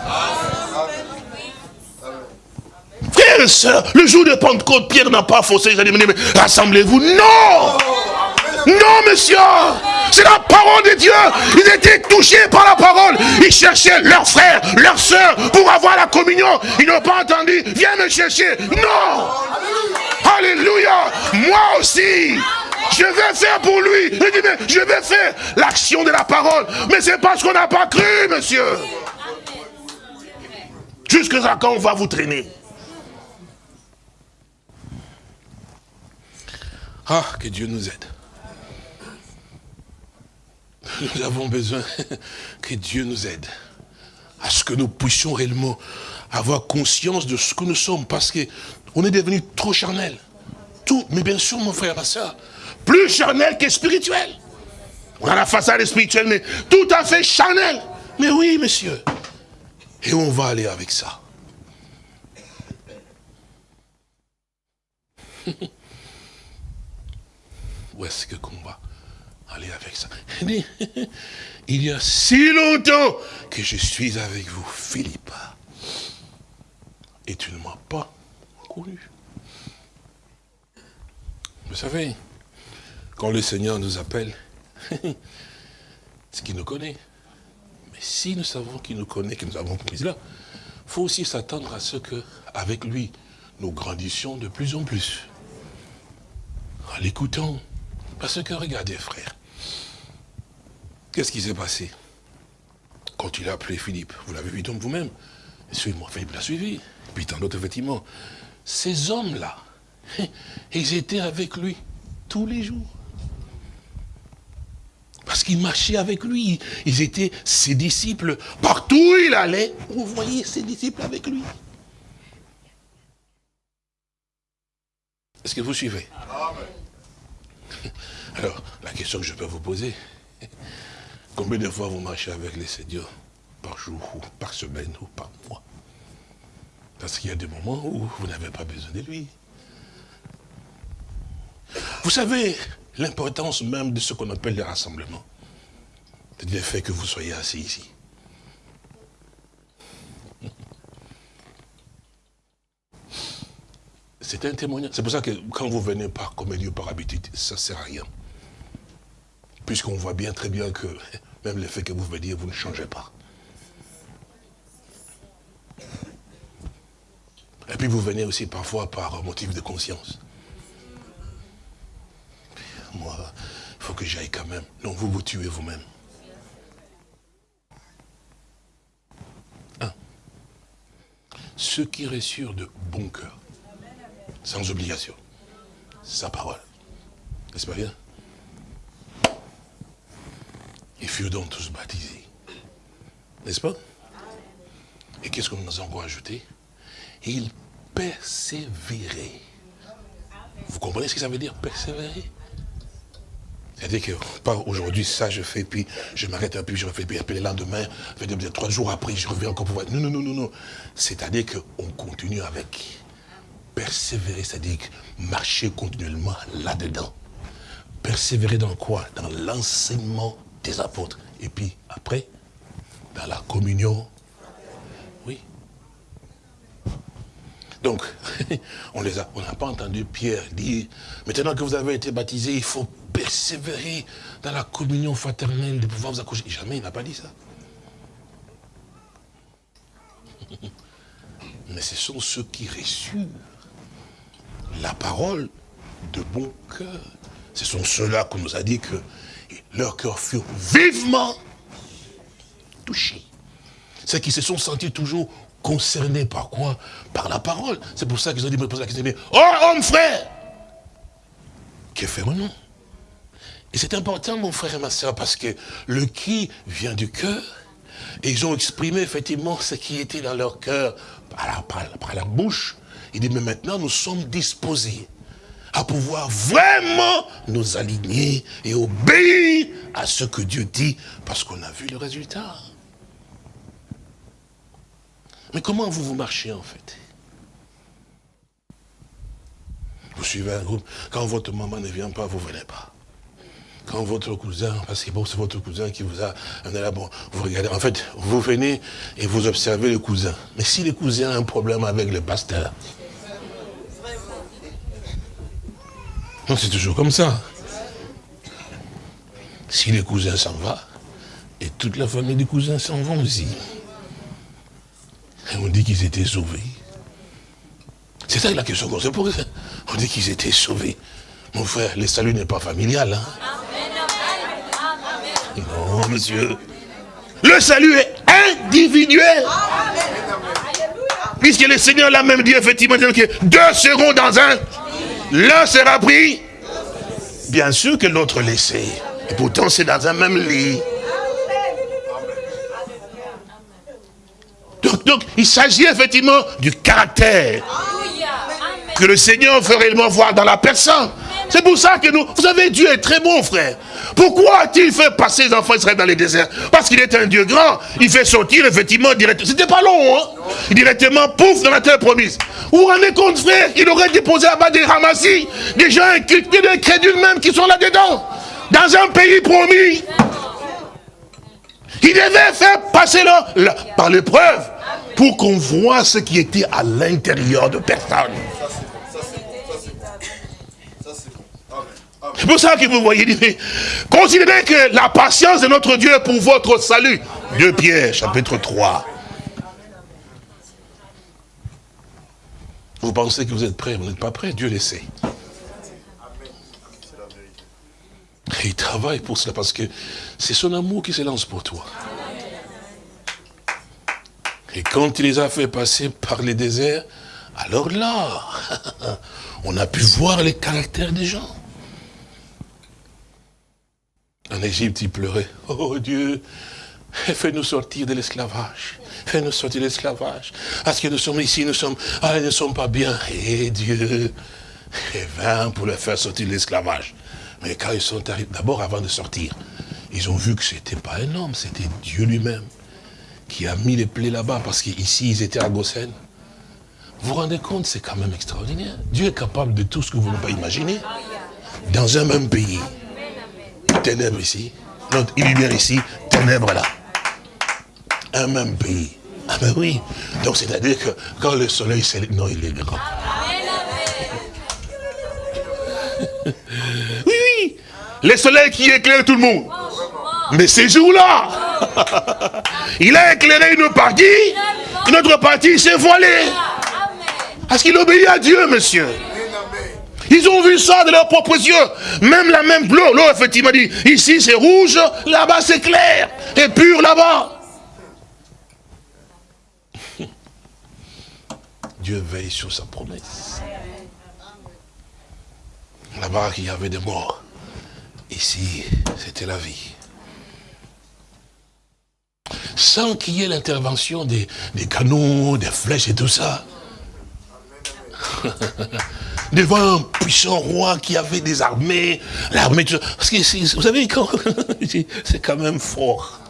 Frères et sœurs, le jour de Pentecôte, Pierre n'a pas forcé les mais rassemblez-vous. Non Non, monsieur C'est la parole de Dieu Ils étaient touchés par la parole. Ils cherchaient leurs frères, leurs sœurs pour avoir la communion. Ils n'ont pas entendu. Viens me chercher. Non Alléluia Moi aussi je vais faire pour lui. Je vais faire l'action de la parole. Mais c'est parce qu'on n'a pas cru, monsieur. Jusqu'à quand on va vous traîner Ah, que Dieu nous aide. Nous avons besoin que Dieu nous aide à ce que nous puissions réellement avoir conscience de ce que nous sommes, parce qu'on est devenu trop charnel. Tout, mais bien sûr, mon frère, ma soeur, plus charnel que spirituel. On a la façade spirituelle, mais tout à fait charnel. Mais oui, monsieur. Et on va aller avec ça. Où est-ce que qu'on va aller avec ça Il y a si longtemps que je suis avec vous, Philippe. Et tu ne m'as pas connu. Vous savez, quand le Seigneur nous appelle, c'est qu'il nous connaît. Mais si nous savons qu'il nous connaît, que nous avons compris là, il faut aussi s'attendre à ce que, avec lui, nous grandissions de plus en plus. En l'écoutant, parce que regardez, frère, qu'est-ce qui s'est passé? Quand il a appelé Philippe, vous l'avez vu donc vous-même, suivez-moi, Philippe l'a suivi, puis tant d'autres, effectivement. Ces hommes-là, ils étaient avec lui tous les jours. Parce qu'ils marchaient avec lui. Ils étaient ses disciples. Partout où il allait, vous voyez ses disciples avec lui. Est-ce que vous suivez? Alors, la question que je peux vous poser, combien de fois vous marchez avec les Seigneurs par jour, ou par semaine, ou par mois? Parce qu'il y a des moments où vous n'avez pas besoin de lui. Vous savez l'importance même de ce qu'on appelle les rassemblements. C'est le fait que vous soyez assis ici. C'est un témoignage. C'est pour ça que quand vous venez par comédie par habitude, ça ne sert à rien puisqu'on voit bien très bien que même le fait que vous veniez, vous ne changez pas. Et puis vous venez aussi parfois par motif de conscience. Moi, il faut que j'aille quand même. Non, vous vous tuez vous-même. Un. Ceux qui reçurent de bon cœur, sans obligation, sa parole. N'est-ce pas bien? Ils furent donc tous baptisés. N'est-ce pas? Et qu'est-ce que nous avons encore ajouté? Ils persévéraient. Vous comprenez ce que ça veut dire, persévérer? C'est-à-dire que, pas aujourd'hui, ça je fais, puis je m'arrête un peu, je refais, puis après le lendemain, trois jours après, je reviens encore pour voir. Non, non, non, non, non. C'est-à-dire qu'on continue avec. Persévérer, c'est-à-dire marcher continuellement là-dedans. Persévérer dans quoi? Dans l'enseignement des apôtres. Et puis après, dans la communion, oui. Donc, on les a, on n'a pas entendu Pierre dire, maintenant que vous avez été baptisé, il faut persévérer dans la communion fraternelle de pouvoir vous accoucher. Jamais il n'a pas dit ça. Mais ce sont ceux qui reçurent la parole de bon cœur. Ce sont ceux-là qu'on nous a dit que leur cœur fut vivement touché. C'est qu'ils se sont sentis toujours concernés par quoi? Par la parole. C'est pour ça qu'ils ont dit, me poser la question, oh homme frère Que fait-on Et c'est important mon frère et ma soeur parce que le qui vient du cœur et ils ont exprimé effectivement ce qui était dans leur cœur par la, par la bouche Il dit, mais maintenant nous sommes disposés à pouvoir vraiment nous aligner et obéir à ce que Dieu dit, parce qu'on a vu le résultat. Mais comment vous vous marchez en fait? Vous suivez un groupe, quand votre maman ne vient pas, vous ne venez pas. Quand votre cousin, parce que bon, c'est votre cousin qui vous a amené là, vous regardez, en fait, vous venez et vous observez le cousin. Mais si le cousin a un problème avec le pasteur, non, c'est toujours comme ça. Si le cousin s'en va, et toute la famille du cousin s'en vont aussi. Et on dit qu'ils étaient sauvés. C'est ça la question qu'on se pose. On dit qu'ils étaient sauvés. Mon frère, le salut n'est pas familial. Hein? Non, monsieur. Le salut est individuel. Puisque le Seigneur l'a même dit, effectivement, que deux seront dans un. L'un sera pris. Bien sûr que l'autre laissé. Et pourtant, c'est dans un même lit. Donc, donc il s'agit effectivement du caractère que le Seigneur veut réellement voir dans la personne. C'est pour ça que nous, vous savez, Dieu est très bon, frère. Pourquoi a-t-il fait passer les enfants d'Israël dans les déserts Parce qu'il est un Dieu grand. Il fait sortir, effectivement, directement. C'était pas long, hein Directement, pouf, dans la terre promise. Vous vous rendez compte, frère Il aurait déposé là-bas des ramassis, des gens inculpés, des crédules même qui sont là-dedans. Dans un pays promis. Il devait faire passer là, par l'épreuve pour qu'on voit ce qui était à l'intérieur de personne. C'est pour ça que vous voyez, considérez que la patience de notre Dieu est pour votre salut. 2 Pierre, chapitre 3. Vous pensez que vous êtes prêts, vous n'êtes pas prêts, Dieu le sait. Et il travaille pour cela parce que c'est son amour qui se lance pour toi. Et quand il les a fait passer par les déserts, alors là, on a pu voir les caractères des gens. En Égypte, il pleurait. Oh Dieu, fais-nous sortir de l'esclavage. Fais-nous sortir de l'esclavage. Parce que nous sommes ici, nous sommes, ah, nous ne sommes pas bien. Et Dieu est vint pour les faire sortir de l'esclavage. Mais quand ils sont arrivés, d'abord avant de sortir, ils ont vu que ce n'était pas un homme, c'était Dieu lui-même qui a mis les plaies là-bas, parce qu'ici, ils étaient à Gossen. Vous vous rendez compte, c'est quand même extraordinaire. Dieu est capable de tout ce que vous ne pouvez pas imaginer. Dans un même pays ténèbres ici, notre lumière ici, ténèbres là. Un même pays. Ah ben oui. Donc c'est-à-dire que quand le soleil s'est... Non, il est grand. oui, oui. Le soleil qui éclaire tout le monde. Mais ces jours-là, il a éclairé une partie, une autre partie s'est voilée. Parce qu'il obéit à Dieu, monsieur. Ils ont vu ça de leurs propres yeux. Même la même bleu, l'eau effectivement dit, ici c'est rouge, là-bas c'est clair, et pur là-bas. Dieu veille sur sa promesse. Là-bas, il y avait des morts. Ici, c'était la vie. Sans qu'il y ait l'intervention des, des canons, des flèches et tout ça. devant un puissant roi qui avait des armées, l'armée, parce que vous savez, c'est quand même fort.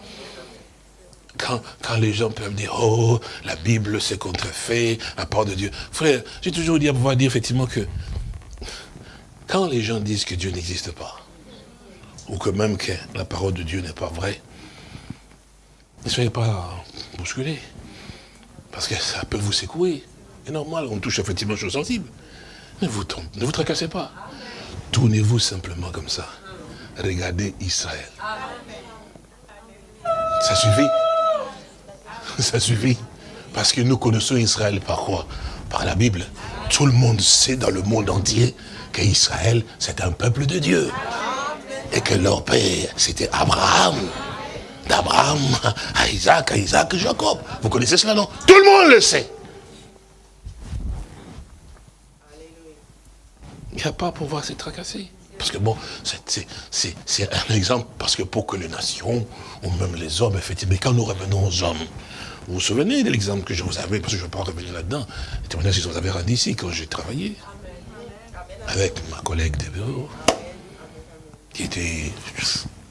Quand, les gens peuvent dire, oh, la Bible c'est contrefait, la parole de Dieu. Frère, j'ai toujours dit à pouvoir dire effectivement que quand les gens disent que Dieu n'existe pas, ou que même que la parole de Dieu n'est pas vraie, ne soyez pas bousculés. Parce que ça peut vous secouer. C'est normal, on touche effectivement aux choses sensibles. Ne vous, ne vous tracassez pas. Tournez-vous simplement comme ça. Regardez Israël. Ça suffit. Ça suffit. Parce que nous connaissons Israël par quoi? Par la Bible. Tout le monde sait dans le monde entier qu'Israël, c'est un peuple de Dieu. Et que leur père, c'était Abraham. D'Abraham à Isaac, à Isaac, Jacob. Vous connaissez cela, non? Tout le monde le sait. Il n'y a pas pouvoir se tracasser. Parce que bon, c'est un exemple, parce que pour que les nations, ou même les hommes, effectivement, quand nous revenons aux hommes, Vous vous souvenez de l'exemple que je vous avais, parce que je ne vais pas revenir là-dedans, le témoignage que je vous avais rendu ici quand j'ai travaillé avec ma collègue de bureau, qui était,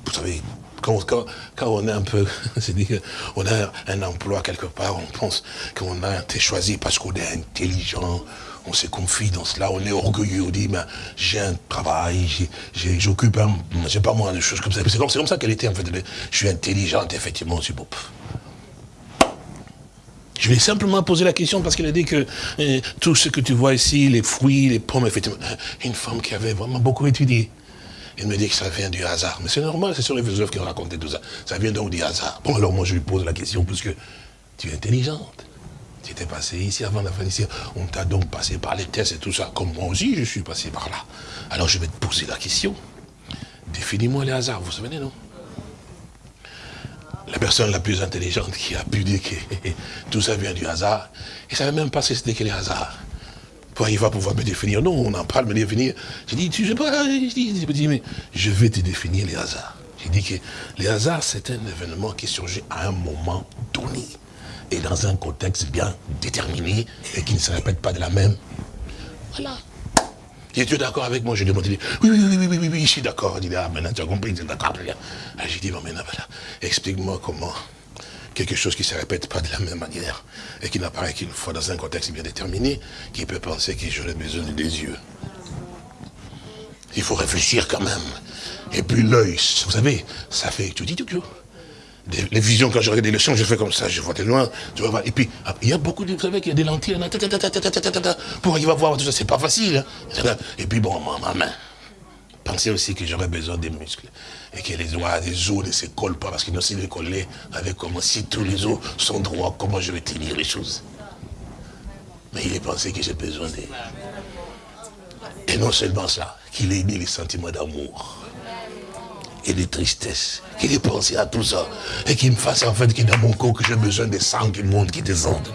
vous savez, quand, quand, quand on est un peu, c'est-à-dire qu'on a un emploi quelque part, on pense qu'on a été choisi parce qu'on est intelligent, on se confie dans cela, on est orgueilleux, on dit, j'ai un travail, j'occupe un, j'ai pas moi, des choses comme ça. C'est comme, ça qu'elle était, en fait. Je suis intelligente, effectivement, c'est bon. Je ai simplement posé la question parce qu'elle a dit que euh, tout ce que tu vois ici, les fruits, les pommes, effectivement, une femme qui avait vraiment beaucoup étudié. Elle me dit que ça vient du hasard. Mais c'est normal, c'est sur les philosophes qui ont raconté tout ça. Ça vient donc du hasard. Bon, alors moi je lui pose la question parce que tu es intelligente. Tu étais passé ici avant la fin ici. On t'a donc passé par les tests et tout ça. Comme moi aussi, je suis passé par là. Alors je vais te poser la question. Définis-moi les hasards, vous vous souvenez, non? La personne la plus intelligente qui a pu dire que tout ça vient du hasard, il ne savait même pas si c'était que le hasard. il va pouvoir me définir Non, on en parle, me définir. J'ai dit, tu sais pas, je dis, mais je vais te définir les hasards. J'ai dit que les hasards, c'est un événement qui surgit à un moment donné et dans un contexte bien déterminé et qui ne se répète pas de la même. Voilà. Et tu d'accord avec moi Je lui ai demandé, oui, oui, oui, oui, oui, oui, je suis d'accord. Il dit, ah, maintenant tu as compris, tu es d'accord. Ah, j'ai dit, bon, maintenant, voilà, explique-moi comment quelque chose qui ne se répète pas de la même manière et qui n'apparaît qu'une fois dans un contexte bien déterminé, qui peut penser que j'aurais besoin des yeux. Il faut réfléchir quand même. Et puis l'œil, vous savez, ça fait tout dit tout les visions, quand je regarde des leçons, je fais comme ça, je vois de loin. Et puis, ah, il y a beaucoup de, vous savez qu'il y a des lentilles, pour arriver à voir tout ça, c'est pas facile. Hein. Et puis, bon, ma main. Pensez aussi que j'aurais besoin des muscles. Et que les doigts, les os ne se collent pas, parce qu'ils s'ils se coller avec comment, si tous les os sont droits, comment je vais tenir les choses. Mais il est pensé que j'ai besoin des... Et non seulement ça, qu'il ait mis les sentiments d'amour et de tristesse, qu'il ait pensé à tout ça, et qu'il me fasse en fait qu'il dans mon corps que j'ai besoin des sangs qui montent, qui descendent.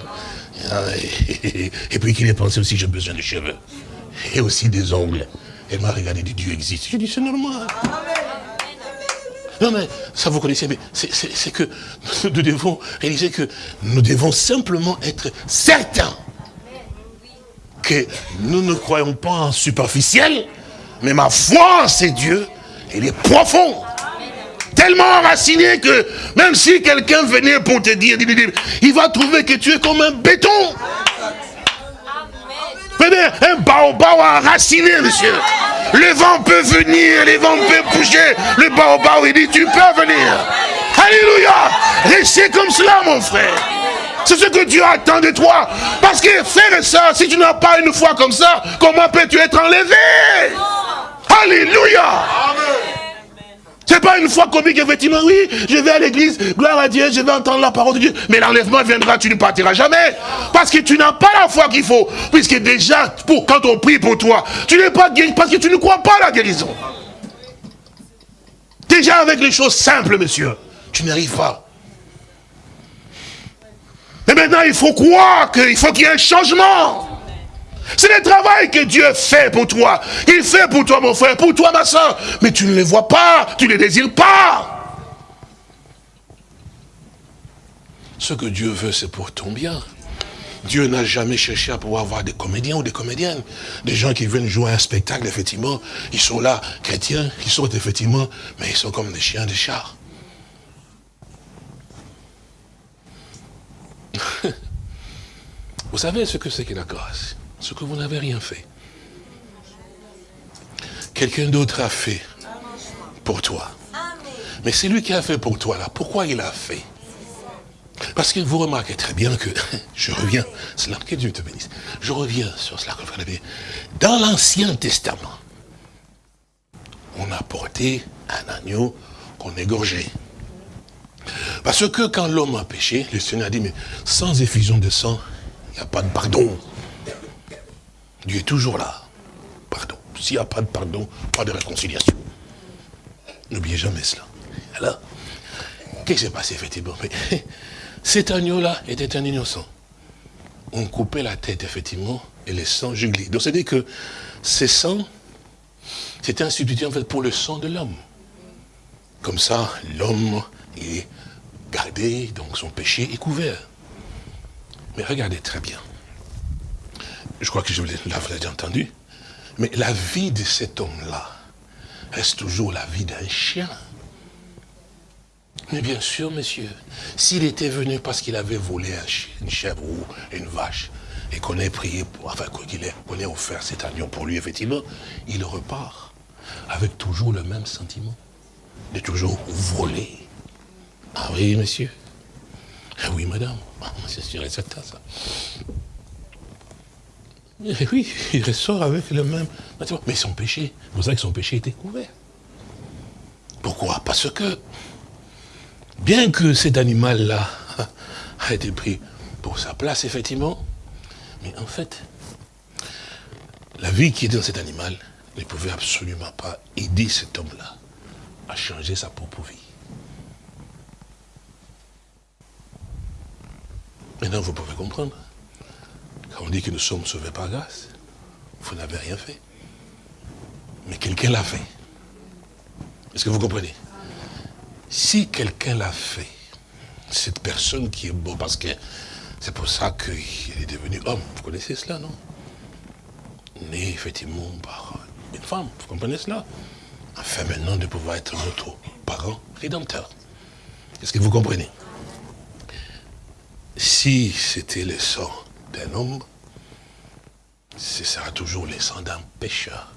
Et puis qu'il ait pensé aussi que j'ai besoin de cheveux, et aussi des ongles. Elle m'a regardé, dit Dieu existe. J'ai dit c'est normal. Non mais, ça vous connaissez, mais c'est que nous devons réaliser que nous devons simplement être certains que nous ne croyons pas en superficiel, mais ma foi, c'est Dieu, il est profond. Tellement enraciné que même si quelqu'un venait pour te dire, il va trouver que tu es comme un béton. Un baobab enraciné, monsieur. Le vent peut venir, le vent peut bouger. Le baobab, il dit, tu peux venir. Alléluia. Restez comme cela, mon frère. C'est ce que Dieu attend de toi. Parce que, frère et soeur, si tu n'as pas une foi comme ça, comment peux-tu être enlevé? Alléluia. C'est pas une fois comique, effectivement, oui, je vais à l'église, gloire à Dieu, je vais entendre la parole de Dieu. Mais l'enlèvement viendra, tu ne partiras jamais. Parce que tu n'as pas la foi qu'il faut. Puisque déjà, pour, quand on prie pour toi, tu n'es pas guéri parce que tu ne crois pas à la guérison. Déjà avec les choses simples, monsieur, tu n'arrives pas. Mais maintenant, il faut croire qu'il faut qu'il y ait un changement. C'est le travail que Dieu fait pour toi. Il fait pour toi, mon frère, pour toi, ma soeur. Mais tu ne les vois pas, tu ne les désires pas. Ce que Dieu veut, c'est pour ton bien. Dieu n'a jamais cherché à pouvoir avoir des comédiens ou des comédiennes. Des gens qui viennent jouer un spectacle, effectivement. Ils sont là, chrétiens, ils sont effectivement, mais ils sont comme des chiens, des chats. Vous savez ce que c'est que la grâce ce que vous n'avez rien fait. Quelqu'un d'autre a fait pour toi. Mais c'est lui qui a fait pour toi là. Pourquoi il a fait? Parce que vous remarquez très bien que, je reviens, cela que Dieu te bénisse, je reviens sur cela que vous. Dans l'Ancien Testament, on a porté un agneau qu'on égorgeait. Parce que quand l'homme a péché, le Seigneur a dit, mais sans effusion de sang, il n'y a pas de pardon. Dieu est toujours là. Pardon. S'il n'y a pas de pardon, pas de réconciliation. N'oubliez jamais cela. Alors, qu'est-ce qui s'est passé effectivement? Cet agneau-là était un innocent. On coupait la tête, effectivement, et le sang juglé. Donc, c'est-à-dire que ce sang, c'était un substitut, en fait, pour le sang de l'homme. Comme ça, l'homme est gardé, donc son péché est couvert. Mais regardez très bien. Je crois que je l'avais déjà entendu. Mais la vie de cet homme-là reste toujours la vie d'un chien. Mais bien sûr, monsieur, s'il était venu parce qu'il avait volé une chèvre ou une vache, et qu'on ait prié, pour, enfin qu'on ait offert cet agneau pour lui, effectivement, il repart avec toujours le même sentiment de toujours voler. Ah oui, monsieur. Ah oui, madame. Ah, c'est sûr et certain, ça. Et oui, il ressort avec le même... Mais son péché, vous savez que son péché était couvert. Pourquoi? Parce que, bien que cet animal-là a été pris pour sa place, effectivement, mais en fait, la vie qui est dans cet animal ne pouvait absolument pas aider cet homme-là à changer sa propre vie. Maintenant, vous pouvez comprendre. Quand on dit que nous sommes sauvés par grâce, vous n'avez rien fait. Mais quelqu'un l'a fait. Est-ce que vous comprenez? Si quelqu'un l'a fait, cette personne qui est beau, parce que c'est pour ça qu'il est devenu homme, vous connaissez cela, non? Né effectivement par une femme, vous comprenez cela? Afin maintenant de pouvoir être notre parent rédempteur. Est-ce que vous comprenez? Si c'était le sang d'un homme, ce sera toujours le sang d'un pécheur.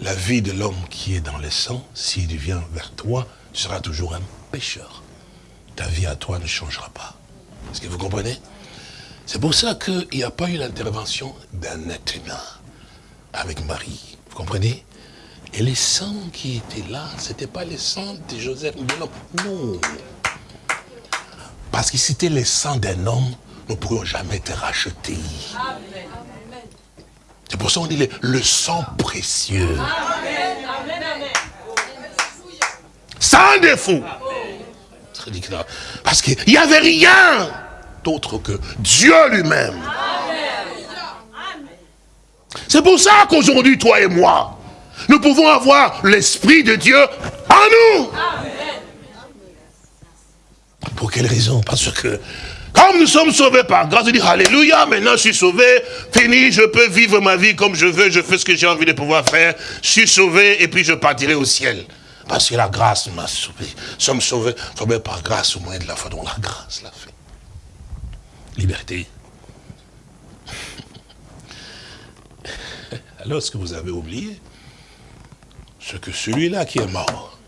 La vie de l'homme qui est dans le sang, s'il vient vers toi, sera toujours un pécheur. Ta vie à toi ne changera pas. Est-ce que vous comprenez? C'est pour ça qu'il n'y a pas eu l'intervention d'un être humain avec Marie. Vous comprenez? Et les sangs qui étaient là, ce n'était pas les sangs de Joseph de. Non. Parce que c'était les sangs d'un homme, ne pourrions jamais être rachetés. C'est pour ça qu'on dit le, sang précieux. Sans défaut. Parce qu'il n'y avait rien d'autre que Dieu lui-même. C'est pour ça qu'aujourd'hui, toi et moi, nous pouvons avoir l'Esprit de Dieu en nous. Pour quelle raison? Parce que comme nous sommes sauvés par grâce, je dis Alléluia, maintenant je suis sauvé, fini, je peux vivre ma vie comme je veux, je fais ce que j'ai envie de pouvoir faire, je suis sauvé et puis je partirai au ciel. Parce que la grâce m'a sauvé. Nous sommes sauvés, sauvés par grâce au moyen de la foi, dont la grâce l'a fait. Liberté. Alors ce que vous avez oublié, c'est que celui-là qui est mort,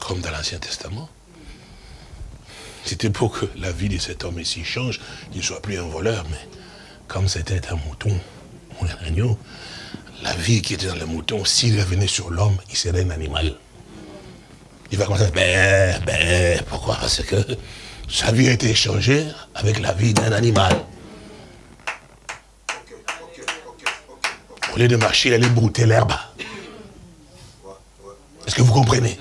comme dans l'Ancien Testament, c'était pour que la vie de cet homme ici change, qu'il ne soit plus un voleur, mais comme c'était un mouton ou un agneau, la vie qui était dans le mouton, s'il revenait sur l'homme, il serait un animal. Il va commencer à ben, ben, pourquoi? Parce que sa vie a été échangée avec la vie d'un animal. Au lieu de marcher, il allait brouter l'herbe. Est-ce que vous comprenez?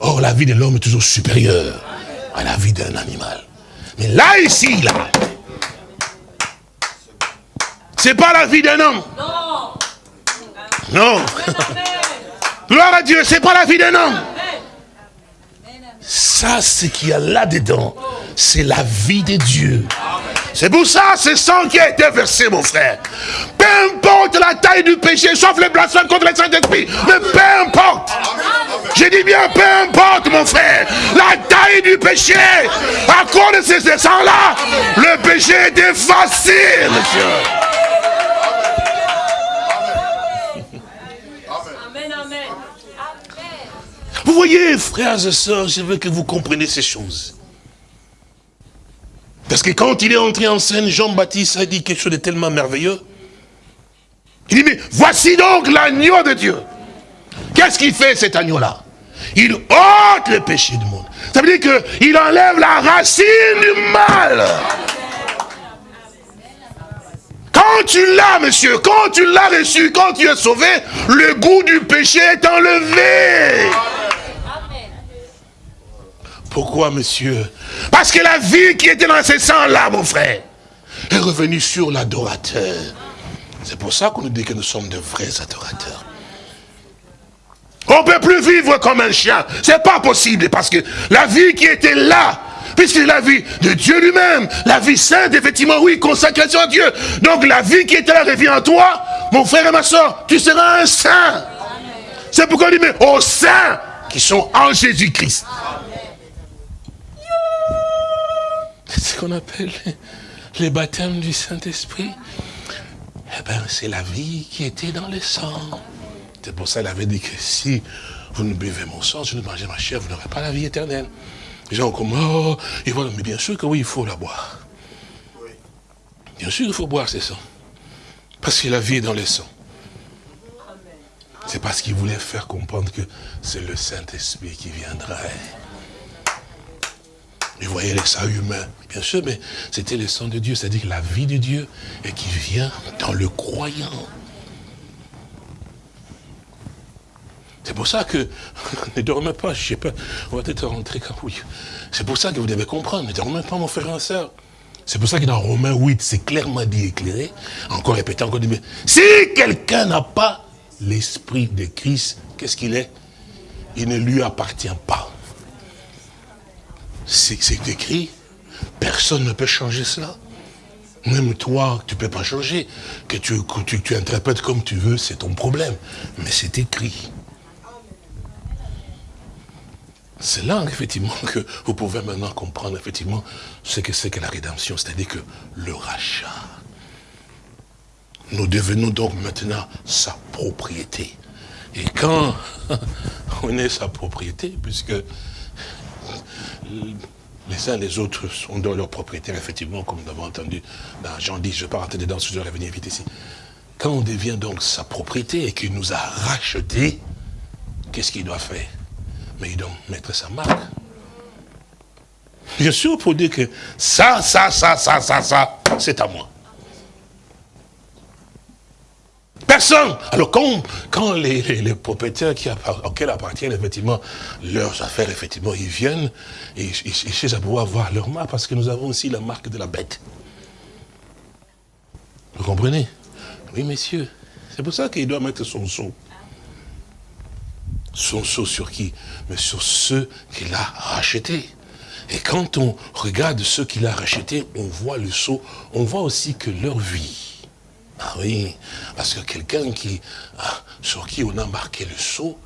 Or, la vie de l'homme est toujours supérieure à la vie d'un animal. Mais là, ici, là, c'est pas la vie d'un homme. Non. Gloire à Dieu, c'est pas la vie d'un homme. Ça, ce qu'il y a là-dedans, c'est la vie de Dieu. C'est pour ça, ce sang qui a été versé, mon frère. Peu importe la taille du péché, sauf les blasphèmes contre les Saint-Esprit. Mais peu importe. Je dis bien, peu importe, mon frère. La taille du péché. À cause de ce sang-là, le péché est effacé, monsieur. Vous voyez, frères et sœurs, je veux que vous compreniez ces choses. Parce que quand il est entré en scène, Jean-Baptiste a dit quelque chose de tellement merveilleux. Il dit, mais voici donc l'agneau de Dieu. Qu'est-ce qu'il fait cet agneau-là? Il ôte le péché du monde. Ça veut dire qu'il enlève la racine du mal. Quand tu l'as, monsieur, quand tu l'as reçu, quand tu es sauvé, le goût du péché est enlevé. Pourquoi, monsieur Parce que la vie qui était dans ces sangs-là, mon frère, est revenue sur l'adorateur. C'est pour ça qu'on nous dit que nous sommes de vrais adorateurs. On ne peut plus vivre comme un chien. C'est pas possible parce que la vie qui était là, puisque c'est la vie de Dieu lui-même, la vie sainte, effectivement, oui, consécration à Dieu. Donc la vie qui est là revient en toi, mon frère et ma soeur, tu seras un saint. C'est pourquoi on dit, mais aux saints qui sont en Jésus-Christ. C'est ce qu'on appelle les baptêmes du Saint-Esprit. Eh bien, c'est la vie qui était dans le sang. C'est pour ça qu'il avait dit que si vous ne buvez mon sang, si vous ne mangez ma chair, vous n'aurez pas la vie éternelle. Les gens comme, oh, ils vont, mais bien sûr que oui, il faut la boire. Bien sûr qu'il faut boire ces sangs. Parce que la vie est dans le sang. C'est parce qu'il voulait faire comprendre que c'est le Saint-Esprit qui Vous voyez les sang humains, bien sûr, mais c'était le sang de Dieu, c'est-à-dire la vie de Dieu, et qui vient dans le croyant. C'est pour ça que ne dormez pas, je sais pas, on va peut-être rentrer quand oui. C'est pour ça que vous devez comprendre, ne dormez pas mon frère et soeur. C'est pour ça que dans Romains 8, c'est clairement dit éclairé, encore répété, encore dit, mais si quelqu'un n'a pas l'esprit de Christ, qu'est-ce qu'il est? Il ne lui appartient pas c'est écrit. Personne ne peut changer cela. Même toi, tu ne peux pas changer. Que tu, interprètes comme tu veux, c'est ton problème. Mais c'est écrit. C'est là, effectivement, que vous pouvez maintenant comprendre, effectivement, ce que c'est que la rédemption, c'est-à-dire que le rachat. Nous devenons donc maintenant sa propriété. Et quand on est sa propriété, puisque les uns les autres sont dans leur propriétaire, effectivement, comme nous avons entendu dans Jean 10, je ne vais pas rentrer dedans, je vais venir vite ici. Quand on devient donc sa propriété et qu'il nous a racheté, qu'est-ce qu'il doit faire? Mais il doit mettre sa marque. Bien sûr, pour dire que ça, ça, ça, ça, ça, ça, c'est à moi. Personne. Alors quand, quand les, les, propriétaires qui, auxquels appartiennent effectivement leurs affaires, effectivement, ils viennent et ils, cherchent à pouvoir voir leur marque parce que nous avons aussi la marque de la bête. Vous comprenez? Oui, messieurs. C'est pour ça qu'il doit mettre son sceau. Son sceau sur qui? Mais sur ceux qu'il a rachetés. Et quand on regarde ceux qu'il a rachetés, on voit le sceau, on voit aussi que leur vie, ah oui, parce que quelqu'un qui, ah, sur qui on a marqué le sceau,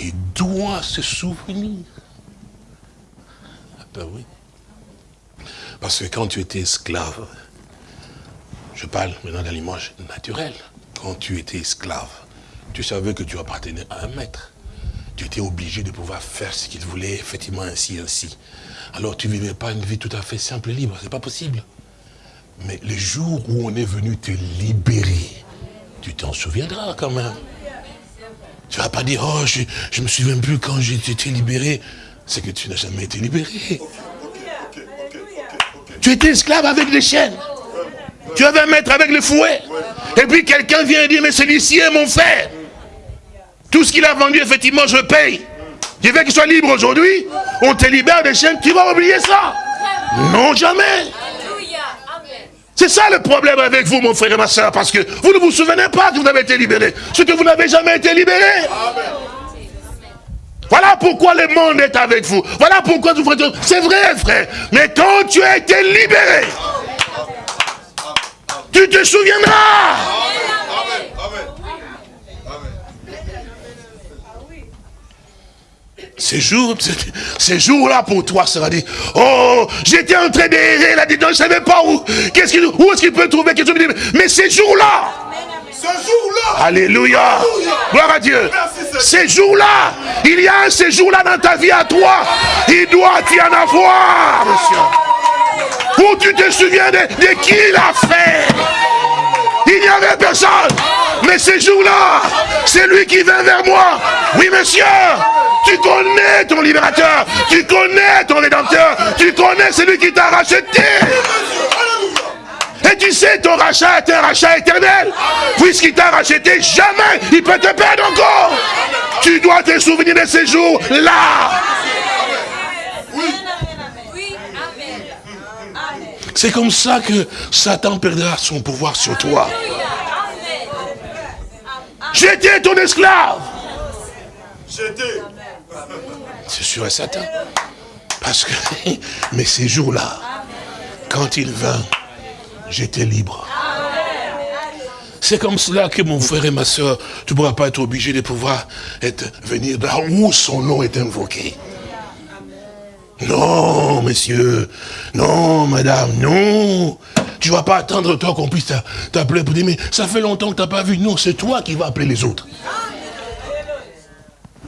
il doit se souvenir. Ah ben oui. Parce que quand tu étais esclave, je parle maintenant de l'image naturelle, quand tu étais esclave, tu savais que tu appartenais à un maître. Tu étais obligé de pouvoir faire ce qu'il voulait, effectivement, ainsi, ainsi. Alors tu ne vivais pas une vie tout à fait simple et libre, c'est pas possible. Mais le jour où on est venu te libérer, tu t'en souviendras quand même. Tu ne vas pas dire, oh, je ne me souviens plus quand j'ai été libéré. C'est que tu n'as jamais été libéré. Tu étais esclave avec les chaînes. Tu avais un maître avec le fouet. Et puis quelqu'un vient dire, mais celui-ci est mon frère. Tout ce qu'il a vendu, effectivement, je paye. Je veux qu'il soit libre aujourd'hui. On te libère des chaînes. Tu vas oublier ça. Non, jamais. C'est ça le problème avec vous, mon frère et ma soeur, parce que vous ne vous souvenez pas que vous avez été libéré. Ce que vous n'avez jamais été libéré. Voilà pourquoi le monde est avec vous. Voilà pourquoi vous faites... C'est vrai, frère. Mais quand tu as été libéré, tu te souviendras. Ces jours, ces jours-là pour toi sera dit, oh, j'étais en train d'errer là-dedans, je ne savais pas où, qu'est-ce qu'il, où est-ce qu'il peut trouver quelque chose. Mais ces jours-là, ce jour-là, Alléluia, gloire à Dieu, ces jours-là, il y a un séjour-là dans ta vie à toi, il doit y en avoir, monsieur. Où tu te souviens de, de qui il a fait. Il n'y avait personne. Mais ces jours-là, c'est lui qui vient vers moi. Oui, monsieur, tu connais ton libérateur. Tu connais ton rédempteur. Tu connais celui qui t'a racheté. Et tu sais, ton rachat est un rachat éternel. Puisqu'il t'a racheté, jamais il peut te perdre encore. Tu dois te souvenir de ces jours-là. C'est comme ça que Satan perdra son pouvoir sur toi. J'étais ton esclave. J'étais. C'est sûr et certain. Parce que, mais ces jours-là, quand il vint, j'étais libre. C'est comme cela que mon frère et ma soeur, tu ne pourras pas être obligé de pouvoir être, venir là où son nom est invoqué. Non, monsieur. Non, madame, non. Tu vas pas attendre toi qu'on puisse t'appeler pour dire, mais ça fait longtemps que tu n'as pas vu. Non, c'est toi qui vas appeler les autres.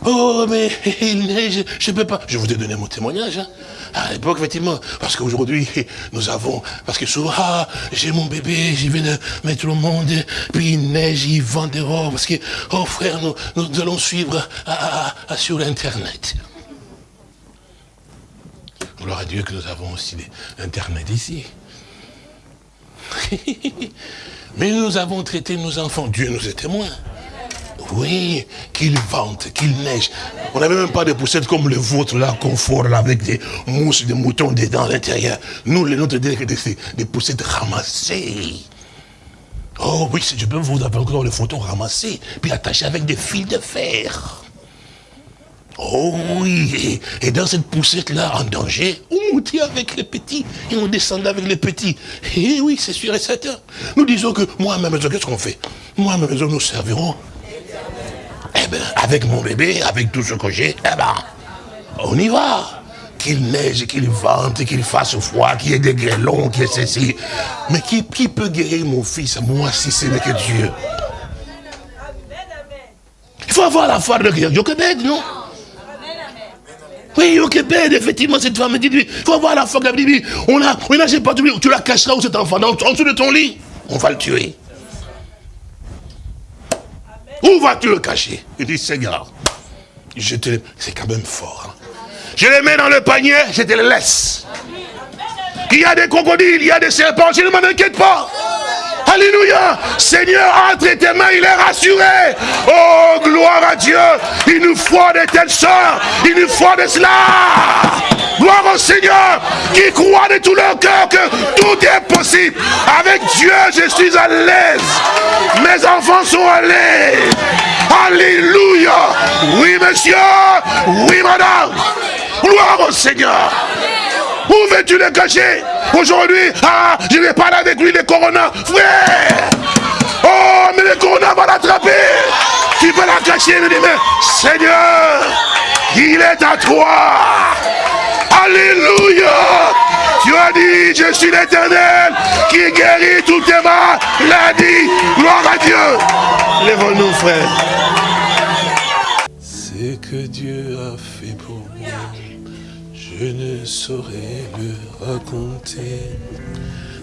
Oh, mais il neige, je ne peux pas. Je vous ai donné mon témoignage. Hein. À l'époque, effectivement, parce qu'aujourd'hui, nous avons, parce que souvent, ah, j'ai mon bébé, j'y vais de mettre le monde, puis il neige, il vend dehors, parce que, oh frère, nous, nous allons suivre sur Internet. Gloire à Dieu que nous avons aussi Internet ici. Mais nous avons traité nos enfants, Dieu nous est témoin. Oui, qu'il vente, qu'il neige. On n'avait même pas de poussettes comme le vôtre, là, confort, là, avec des mousses, des moutons dedans à l'intérieur. Nous, les nôtres, des, des, poussettes ramassées. Oh oui, je peux vous avoir encore les photos ramassées, puis attachées avec des fils de fer. Oh oui, et, dans cette poussette-là, en danger, on montait avec les petits, et on descendait avec les petits. Et oui, c'est sûr et certain. Nous disons que, moi, à ma maison, qu'est-ce qu'on fait? Moi, à ma maison, nous servirons eh bien, avec mon bébé, avec tout ce que j'ai, eh ben, on y va. Qu'il neige, qu'il vente, qu'il fasse froid, qu'il y ait des grêlons, qu'il y ait ceci. Mais qui, peut guérir mon fils, moi, si ce n'est que Dieu? Il faut avoir la foi de Jochebed, non? Oui, Jochebed, effectivement, cette femme dit, il faut avoir la foi de la On a, on a, pas tu la cacheras où cet enfant, en dessous de ton lit, on va le tuer. Où vas-tu le cacher? Il dit, Seigneur, je te C'est quand même fort. Hein. Je les mets dans le panier, je te les laisse. Il y a des crocodiles, il y a des serpents, je ne m'en inquiète pas. Alléluia. Seigneur, entre tes mains, il est rassuré. Oh, gloire à Dieu. Il nous faut de telles soeurs. Il nous faut de cela. Gloire au Seigneur qui croit de tout leur cœur que tout est possible. Avec Dieu, je suis à l'aise. Mes enfants sont à l'aise. Alléluia. Oui, monsieur. Oui, madame. Gloire au Seigneur. Où veux-tu le cacher? Aujourd'hui, ah, je vais parler avec lui, le corona. Frère Oh, mais le corona va l'attraper. Tu peux la cacher, dit, mais Seigneur, il est à toi. Alléluia. Tu as dit, je suis l'éternel qui guérit toutes tes maladies. Gloire à Dieu. Lève-nous, frère. C'est que Dieu a fait pour je ne saurais le raconter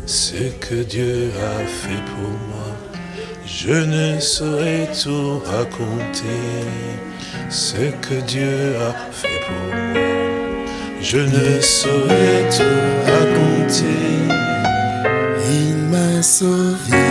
ce que Dieu a fait pour moi. Je ne saurais tout raconter ce que Dieu a fait pour moi. Je ne saurais tout raconter. Il m'a sauvé.